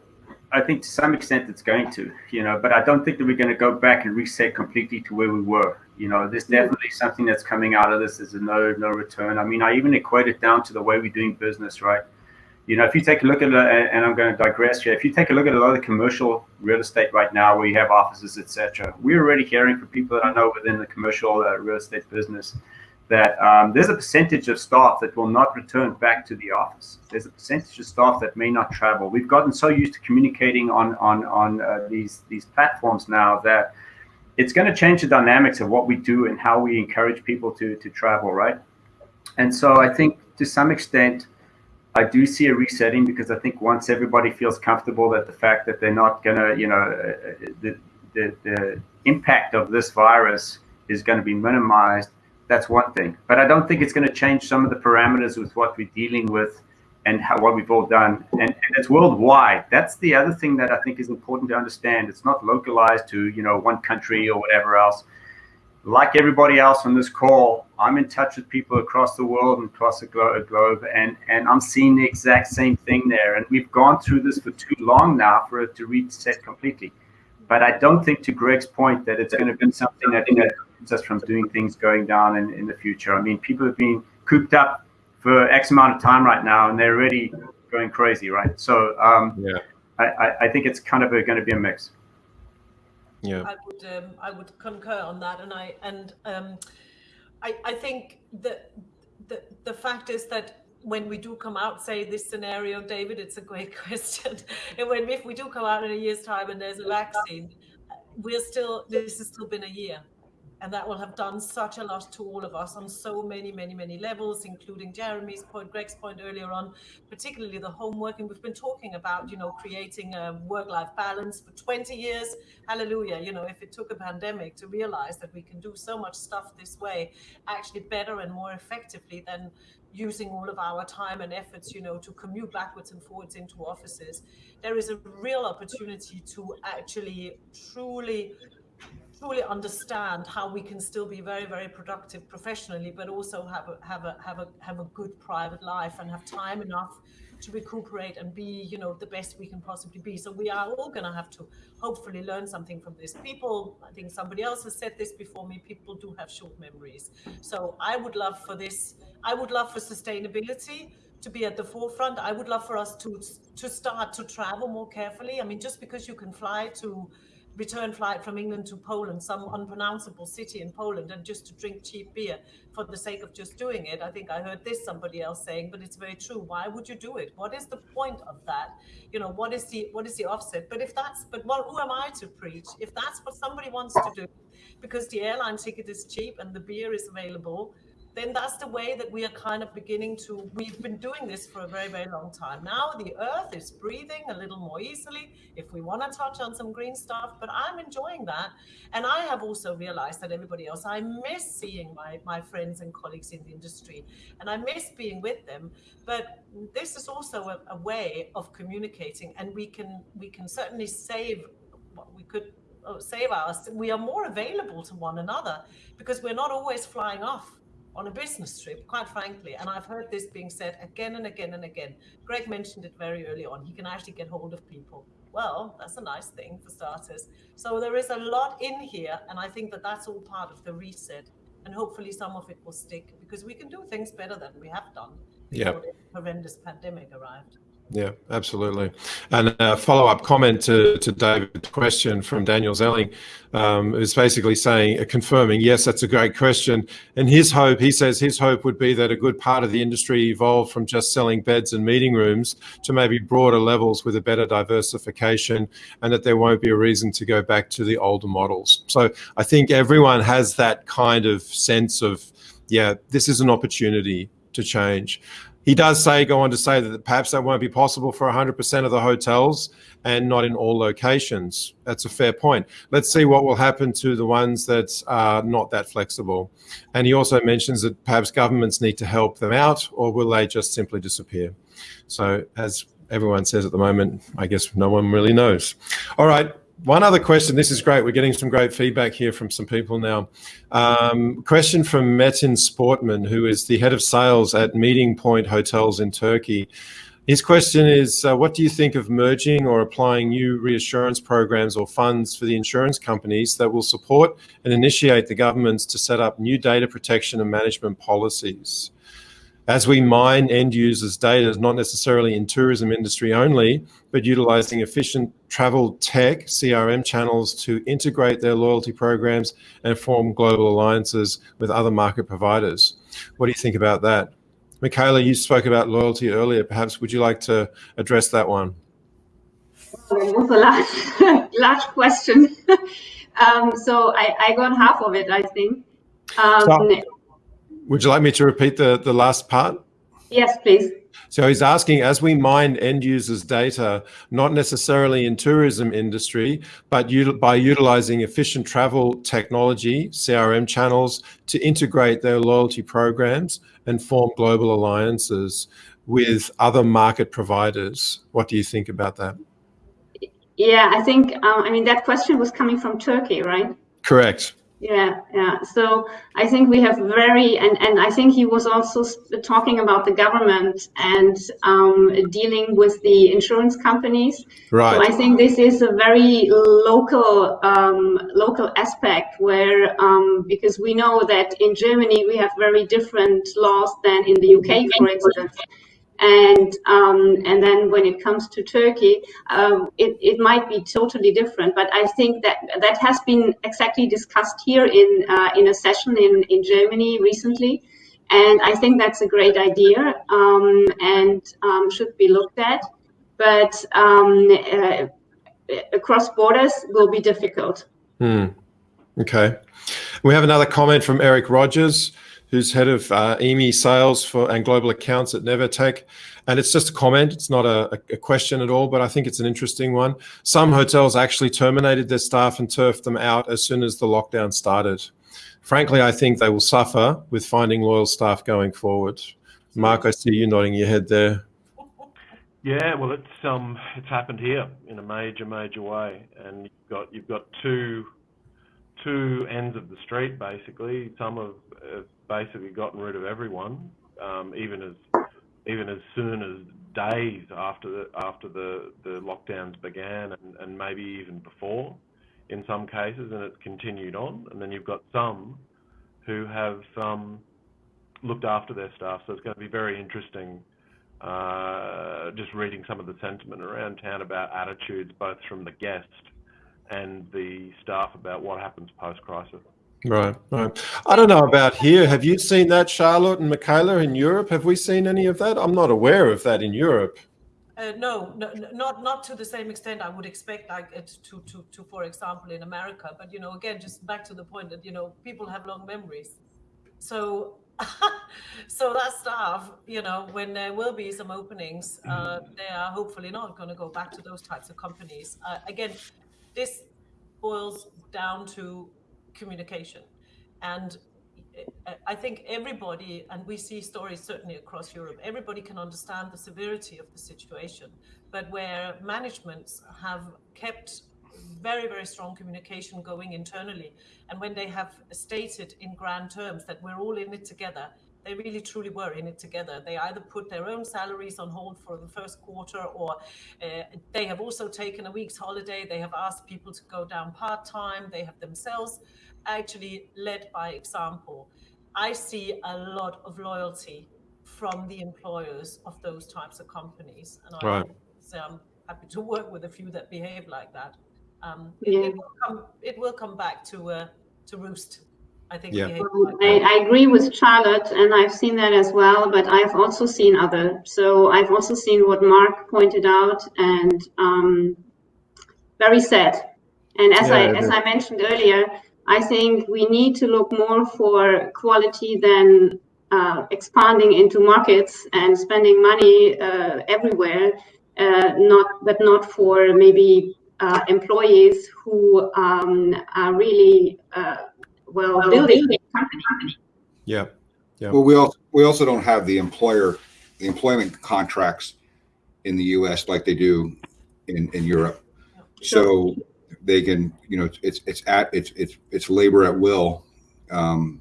I think to some extent it's going to, you know, but I don't think that we're going to go back and reset completely to where we were. You know, there's definitely something that's coming out of this. There's a no no return. I mean, I even equate it down to the way we're doing business, right? You know, if you take a look at it, and I'm going to digress here. If you take a look at a lot of the commercial real estate right now, where you have offices, etc., we're already hearing from people that I know within the commercial uh, real estate business that um, there's a percentage of staff that will not return back to the office. There's a percentage of staff that may not travel. We've gotten so used to communicating on on on uh, these these platforms now that it's going to change the dynamics of what we do and how we encourage people to to travel, right? And so I think to some extent, I do see a resetting because I think once everybody feels comfortable that the fact that they're not going to, you know, uh, uh, the, the the impact of this virus is going to be minimized that's one thing. But I don't think it's going to change some of the parameters with what we're dealing with and how, what we've all done. And, and, it's worldwide. That's the other thing that I think is important to understand. It's not localized to you know one country or whatever else. Like everybody else on this call, I'm in touch with people across the world and across the glo globe, and and I'm seeing the exact same thing there. And we've gone through this for too long now for it to reset completely. But I don't think, to Greg's point, that it's going to be something that, that keeps us from doing things going down in, in the future. I mean, people have been cooped up for X amount of time right now, and they're already going crazy, right? So, um, yeah, I, I think it's kind of going to be a mix. Yeah, I would um, I would concur on that, and I and um, I I think that the the fact is that when we do come out, say this scenario, David, it's a great question. and when if we do come out in a year's time and there's a vaccine, we're still this has still been a year and that will have done such a lot to all of us on so many, many, many levels, including Jeremy's point, Greg's point earlier on, particularly the homework. And we've been talking about, you know, creating a work-life balance for 20 years. Hallelujah. You know, if it took a pandemic to realize that we can do so much stuff this way, actually better and more effectively than using all of our time and efforts, you know, to commute backwards and forwards into offices, there is a real opportunity to actually truly truly understand how we can still be very very productive professionally but also have a have a have a have a good private life and have time enough to recuperate and be you know the best we can possibly be. So we are all going to have to hopefully learn something from this people. I think somebody else has said this before me. People do have short memories. So i would love for this i would love for sustainability to be at the forefront. I would love for us to to start to travel more carefully. I mean just because you can fly to return flight from England to Poland, some unpronounceable city in Poland, and just to drink cheap beer for the sake of just doing it. I think I heard this somebody else saying, but it's very true. Why would you do it? What is the point of that? You know, what is the what is the offset? But if that's but well, who am I to preach? If that's what somebody wants to do, because the airline ticket is cheap and the beer is available, then that's the way that we are kind of beginning to we've been doing this for a very very long time. Now the earth is breathing a little more easily if we want to touch on some green stuff but i'm enjoying that. And i have also realized that everybody else i miss seeing my my friends and colleagues in the industry and i miss being with them. But this is also a, a way of communicating and we can we can certainly save what we could uh, save us we are more available to one another because we're not always flying off on a business trip, quite frankly. And I've heard this being said again and again and again. Greg mentioned it very early on. He can actually get hold of people. Well, that's a nice thing for starters. So there is a lot in here. And I think that that's all part of the reset. And hopefully some of it will stick because we can do things better than we have done before yep. the horrendous pandemic arrived. Yeah, absolutely. And a follow up comment to, to David's question from Daniel Zelling um, is basically saying, uh, confirming, yes, that's a great question. And his hope, he says his hope would be that a good part of the industry evolved from just selling beds and meeting rooms to maybe broader levels with a better diversification and that there won't be a reason to go back to the older models. So I think everyone has that kind of sense of, yeah, this is an opportunity to change. He does say, go on to say that perhaps that won't be possible for 100% of the hotels and not in all locations. That's a fair point. Let's see what will happen to the ones that are not that flexible. And he also mentions that perhaps governments need to help them out or will they just simply disappear? So as everyone says at the moment, I guess no one really knows. All right, one other question. This is great. We're getting some great feedback here from some people now. Um, question from Metin Sportman, who is the head of sales at Meeting Point Hotels in Turkey. His question is, uh, what do you think of merging or applying new reassurance programs or funds for the insurance companies that will support and initiate the governments to set up new data protection and management policies? As we mine end users' data, not necessarily in tourism industry only, but utilizing efficient travel tech CRM channels to integrate their loyalty programs and form global alliances with other market providers. What do you think about that? Michaela, you spoke about loyalty earlier. Perhaps would you like to address that one? Well, was a large, large question. um, so I, I, got half of it, I think. Um, so would you like me to repeat the, the last part? Yes, please. So he's asking, as we mine end users' data, not necessarily in tourism industry, but by utilizing efficient travel technology, CRM channels, to integrate their loyalty programs and form global alliances with other market providers. What do you think about that? Yeah, I think, um, I mean, that question was coming from Turkey, right? Correct. Yeah, yeah. So I think we have very, and, and I think he was also talking about the government and um, dealing with the insurance companies. Right. So I think this is a very local, um, local aspect where, um, because we know that in Germany we have very different laws than in the UK, for instance and um, and then when it comes to Turkey, um, it, it might be totally different. But I think that that has been exactly discussed here in uh, in a session in in Germany recently, and I think that's a great idea um, and um, should be looked at. But um, uh, across borders will be difficult. Hmm. Okay. We have another comment from Eric Rogers who's head of uh, sales for and global accounts at Nevatech. And it's just a comment. It's not a, a, question at all, but I think it's an interesting one. Some hotels actually terminated their staff and turfed them out as soon as the lockdown started. Frankly, I think they will suffer with finding loyal staff going forward. Mark, I see you nodding your head there. Yeah, well, it's um, it's happened here in a major, major way, and you've got you've got two two ends of the street basically. Some have basically gotten rid of everyone, um, even as even as soon as days after the after the, the lockdowns began, and, and maybe even before, in some cases, and it's continued on. And then you've got some who have um, looked after their staff. So it's going to be very interesting. Uh, just reading some of the sentiment around town about attitudes, both from the guest and the staff about what happens post crisis. Right, right. I don't know about here. Have you seen that, Charlotte and Michaela, in Europe? Have we seen any of that? I'm not aware of that in Europe. Uh, no, no, not not to the same extent I would expect, like it to, to, to, for example, in America. But you know, again, just back to the point that you know people have long memories, so so that staff, you know, when there will be some openings, uh, they are hopefully not going to go back to those types of companies. Uh, again, this boils down to communication, and I think everybody, and we see stories certainly across Europe, everybody can understand the severity of the situation. But where managements have kept very, very strong communication going internally, and when they have stated in grand terms that we're all in it together, they really truly were in it together. They either put their own salaries on hold for the first quarter, or uh, they have also taken a week's holiday. They have asked people to go down part time. They have themselves actually led by example. I see a lot of loyalty from the employers of those types of companies, and I right. am happy to work with a few that behave like that. Um, it, yeah. it, will come, it will come back to uh, to roost. I think. Yeah. I, I, agree with Charlotte, and I've seen that as well. But I've also seen other. So I've also seen what Mark pointed out, and um, very sad. And as yeah, I as I mentioned earlier, I think we need to look more for quality than uh, expanding into markets and spending money uh, everywhere. Uh, not, but not for maybe uh, employees who um, are really uh, well building the company. Yeah, yeah. Well, we also we also don't have the employer the employment contracts in the U.S. like they do in in Europe. So they can, you know, it's it's at it's it's it's labor at will. Um,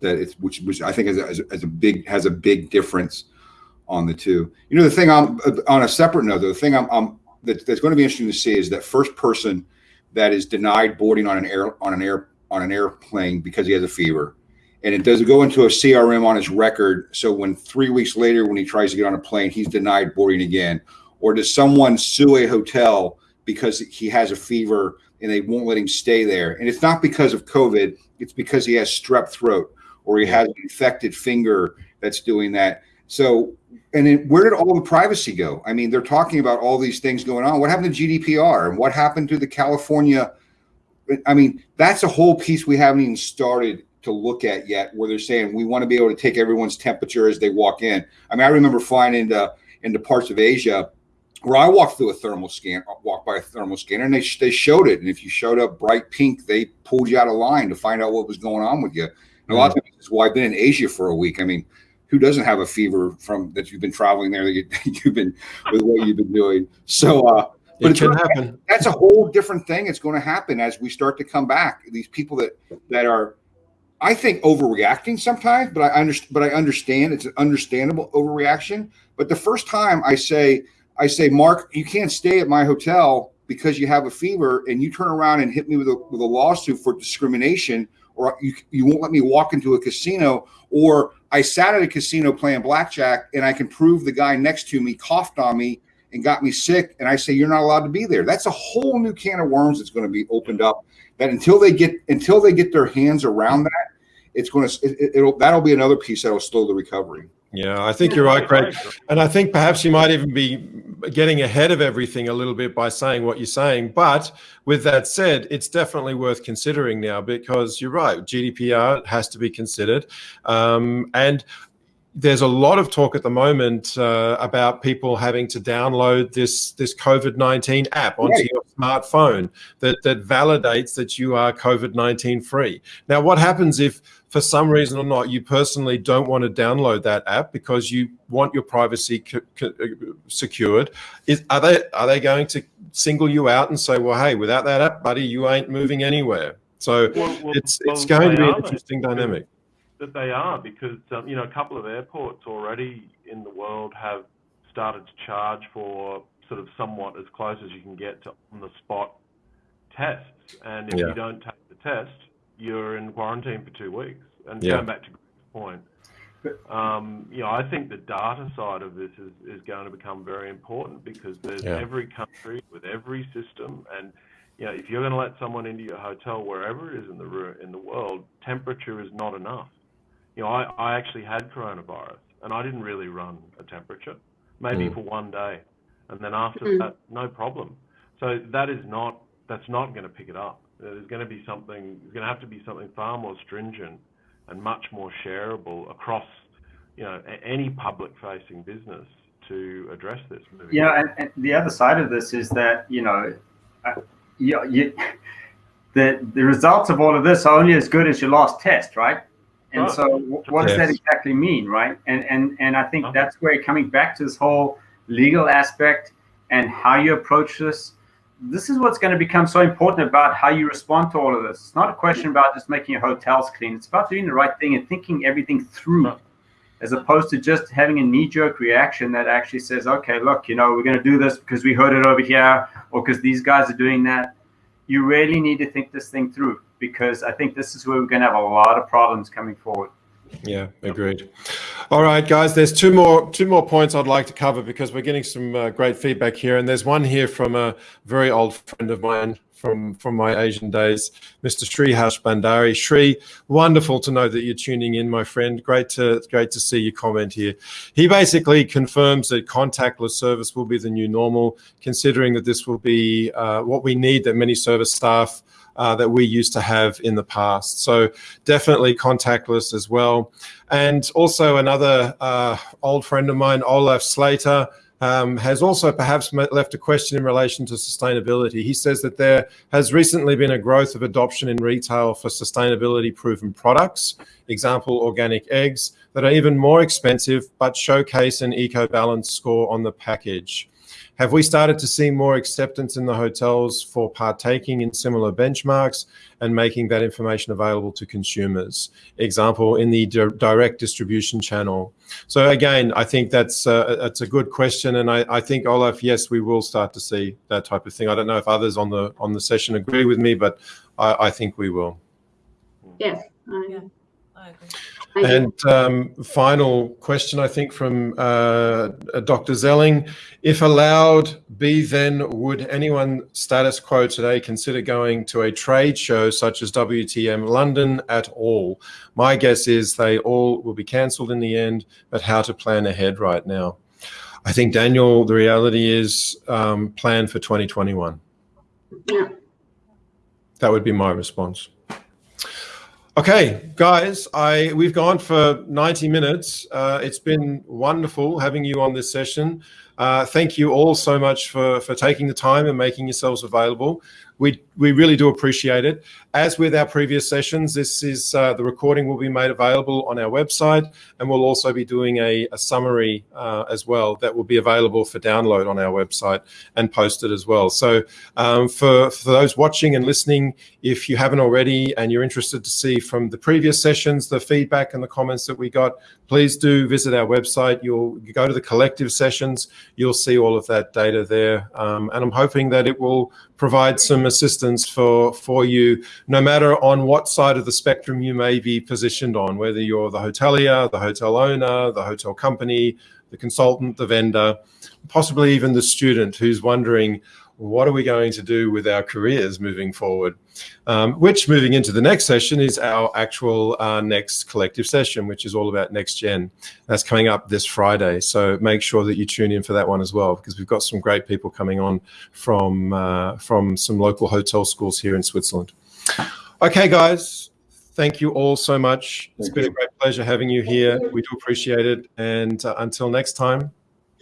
that it's which which I think is a, is a big has a big difference on the two. You know, the thing I'm on a separate note, though, the thing I'm, I'm that, that's going to be interesting to see is that first person that is denied boarding on an air on an air on an airplane because he has a fever, and it doesn't go into a CRM on his record. So when three weeks later, when he tries to get on a plane, he's denied boarding again, or does someone sue a hotel? Because he has a fever and they won't let him stay there. And it's not because of COVID, it's because he has strep throat or he has an infected finger that's doing that. So, and then where did all the privacy go? I mean, they're talking about all these things going on. What happened to GDPR and what happened to the California? I mean, that's a whole piece we haven't even started to look at yet, where they're saying we want to be able to take everyone's temperature as they walk in. I mean, I remember flying into into parts of Asia where I walked through a thermal scan, walked by a thermal scanner, and they they showed it. And if you showed up bright pink, they pulled you out of line to find out what was going on with you. And a lot of times, well, I've been in Asia for a week. I mean, who doesn't have a fever from that you've been traveling there that you, have been with what you've been doing? So, uh, but it can happen. That's a whole different thing. It's going to happen as we start to come back. These people that that are, I think, overreacting sometimes, but I understand. But I understand it's an understandable overreaction. But the first time I say I say, Mark, you can't stay at my hotel because you have a fever, and you turn around and hit me with a with a lawsuit for discrimination, or you you won't let me walk into a casino, or I sat at a casino playing blackjack, and I can prove the guy next to me coughed on me and got me sick, and I say you're not allowed to be there. That's a whole new can of worms that's going to be opened up. That until they get until they get their hands around that, it's going to it, it'll that'll be another piece that'll slow the recovery. Yeah, I think you're right, Craig. And I think perhaps you might even be getting ahead of everything a little bit by saying what you're saying. But with that said, it's definitely worth considering now because you're right. GDPR has to be considered. Um, and there's a lot of talk at the moment uh, about people having to download this this COVID nineteen app onto right. your smartphone that that validates that you are COVID nineteen free. Now, what happens if, for some reason or not, you personally don't want to download that app because you want your privacy secured? Is are they are they going to single you out and say, well, hey, without that app, buddy, you ain't moving anywhere? So well, well, it's it's well, going to be an interesting dynamic that they are because um, you know a couple of airports already in the world have started to charge for sort of somewhat as close as you can get to on the spot tests, and if yeah. you don't take the test, you're in quarantine for two weeks. And yeah. going back to Greg's point, um, you know, I think the data side of this is, is going to become very important because there's yeah. every country with every system, and you know, if you're going to let someone into your hotel, wherever it is in the in the world, temperature is not enough. You know, I, I actually had coronavirus, and I didn't really run a temperature, maybe mm. for one day, and then after mm. that, no problem. So that is not that's not going to pick it up. There's going to be something. There's going to have to be something far more stringent and much more shareable across, you know, any public-facing business to address this. Yeah, and, and, the other side of this is that you know, uh, you, you, the the results of all of this are only as good as your last test, right? And oh, so, what does yes. that exactly mean, right? And and and I think that's where coming back to this whole legal aspect and how you approach this. This is what's going to become so important about how you respond to all of this. It's not a question about just making your hotels clean. It's about doing the right thing and thinking everything through. As opposed to just having a knee-jerk reaction that actually says, okay, look, you know, we're going to do this because we heard it over here or because these guys are doing that. You really need to think this thing through because I think this is where we're going to have a lot of problems coming forward. Yeah, agreed. All right, guys. There's two more two more points I'd like to cover because we're getting some uh, great feedback here, and there's one here from a very old friend of mine from from my Asian days, Mr. Srihash Bandari. Sri, wonderful to know that you're tuning in, my friend. Great to great to see your comment here. He basically confirms that contactless service will be the new normal, considering that this will be uh, what we need that many service staff. Uh, that we used to have in the past. So definitely contactless as well. And also another uh, old friend of mine, Olaf Slater, um, has also perhaps left a question in relation to sustainability. He says that there has recently been a growth of adoption in retail for sustainability proven products, example, organic eggs, that are even more expensive but showcase an eco balance score on the package. Have we started to see more acceptance in the hotels for partaking in similar benchmarks and making that information available to consumers? Example, in the di direct distribution channel. So again, I think that's uh, that's a good question, and I, I think Olaf, yes, we will start to see that type of thing. I don't know if others on the on the session agree with me, but I, I think we will. Yes, I, yeah, I agree. And um, final question, I think, from uh, Dr. Zelling. If allowed, be, then would anyone status quo today consider going to a trade show such as WTM London at all? My guess is they all will be cancelled in the end, but how to plan ahead right now? I think, Daniel, the reality is um, plan for 2021. Yeah. That would be my response. Okay, guys, I we've gone for 90 minutes. Uh, it's been wonderful having you on this session. Uh, thank you all so much for, for taking the time and making yourselves available. We, we really do appreciate it. As with our previous sessions, this is uh, the recording will be made available on our website, and we'll also be doing a, a summary uh, as well that will be available for download on our website and posted as well. So um, for, for those watching and listening, if you haven't already and you're interested to see from the previous sessions, the feedback and the comments that we got, please do visit our website. You'll go to the collective sessions, you'll see all of that data there. Um, and I'm hoping that it will provide some assistance for, for you, no matter on what side of the spectrum you may be positioned on, whether you're the hotelier, the hotel owner, the hotel company, the consultant, the vendor, possibly even the student who's wondering, what are we going to do with our careers moving forward? Um, which moving into the next session is our actual uh, next collective session, which is all about next gen. That's coming up this Friday. So make sure that you tune in for that one as well, because we've got some great people coming on from, uh, from some local hotel schools here in Switzerland. Okay, guys, thank you all so much. It's been a great pleasure having you here. We do appreciate it. And uh, until next time,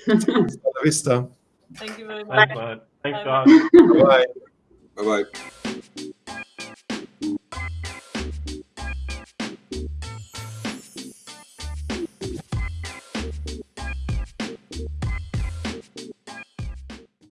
vista. Thank you very much. Thanks, Thanks, Bye. Bye. Bye-bye.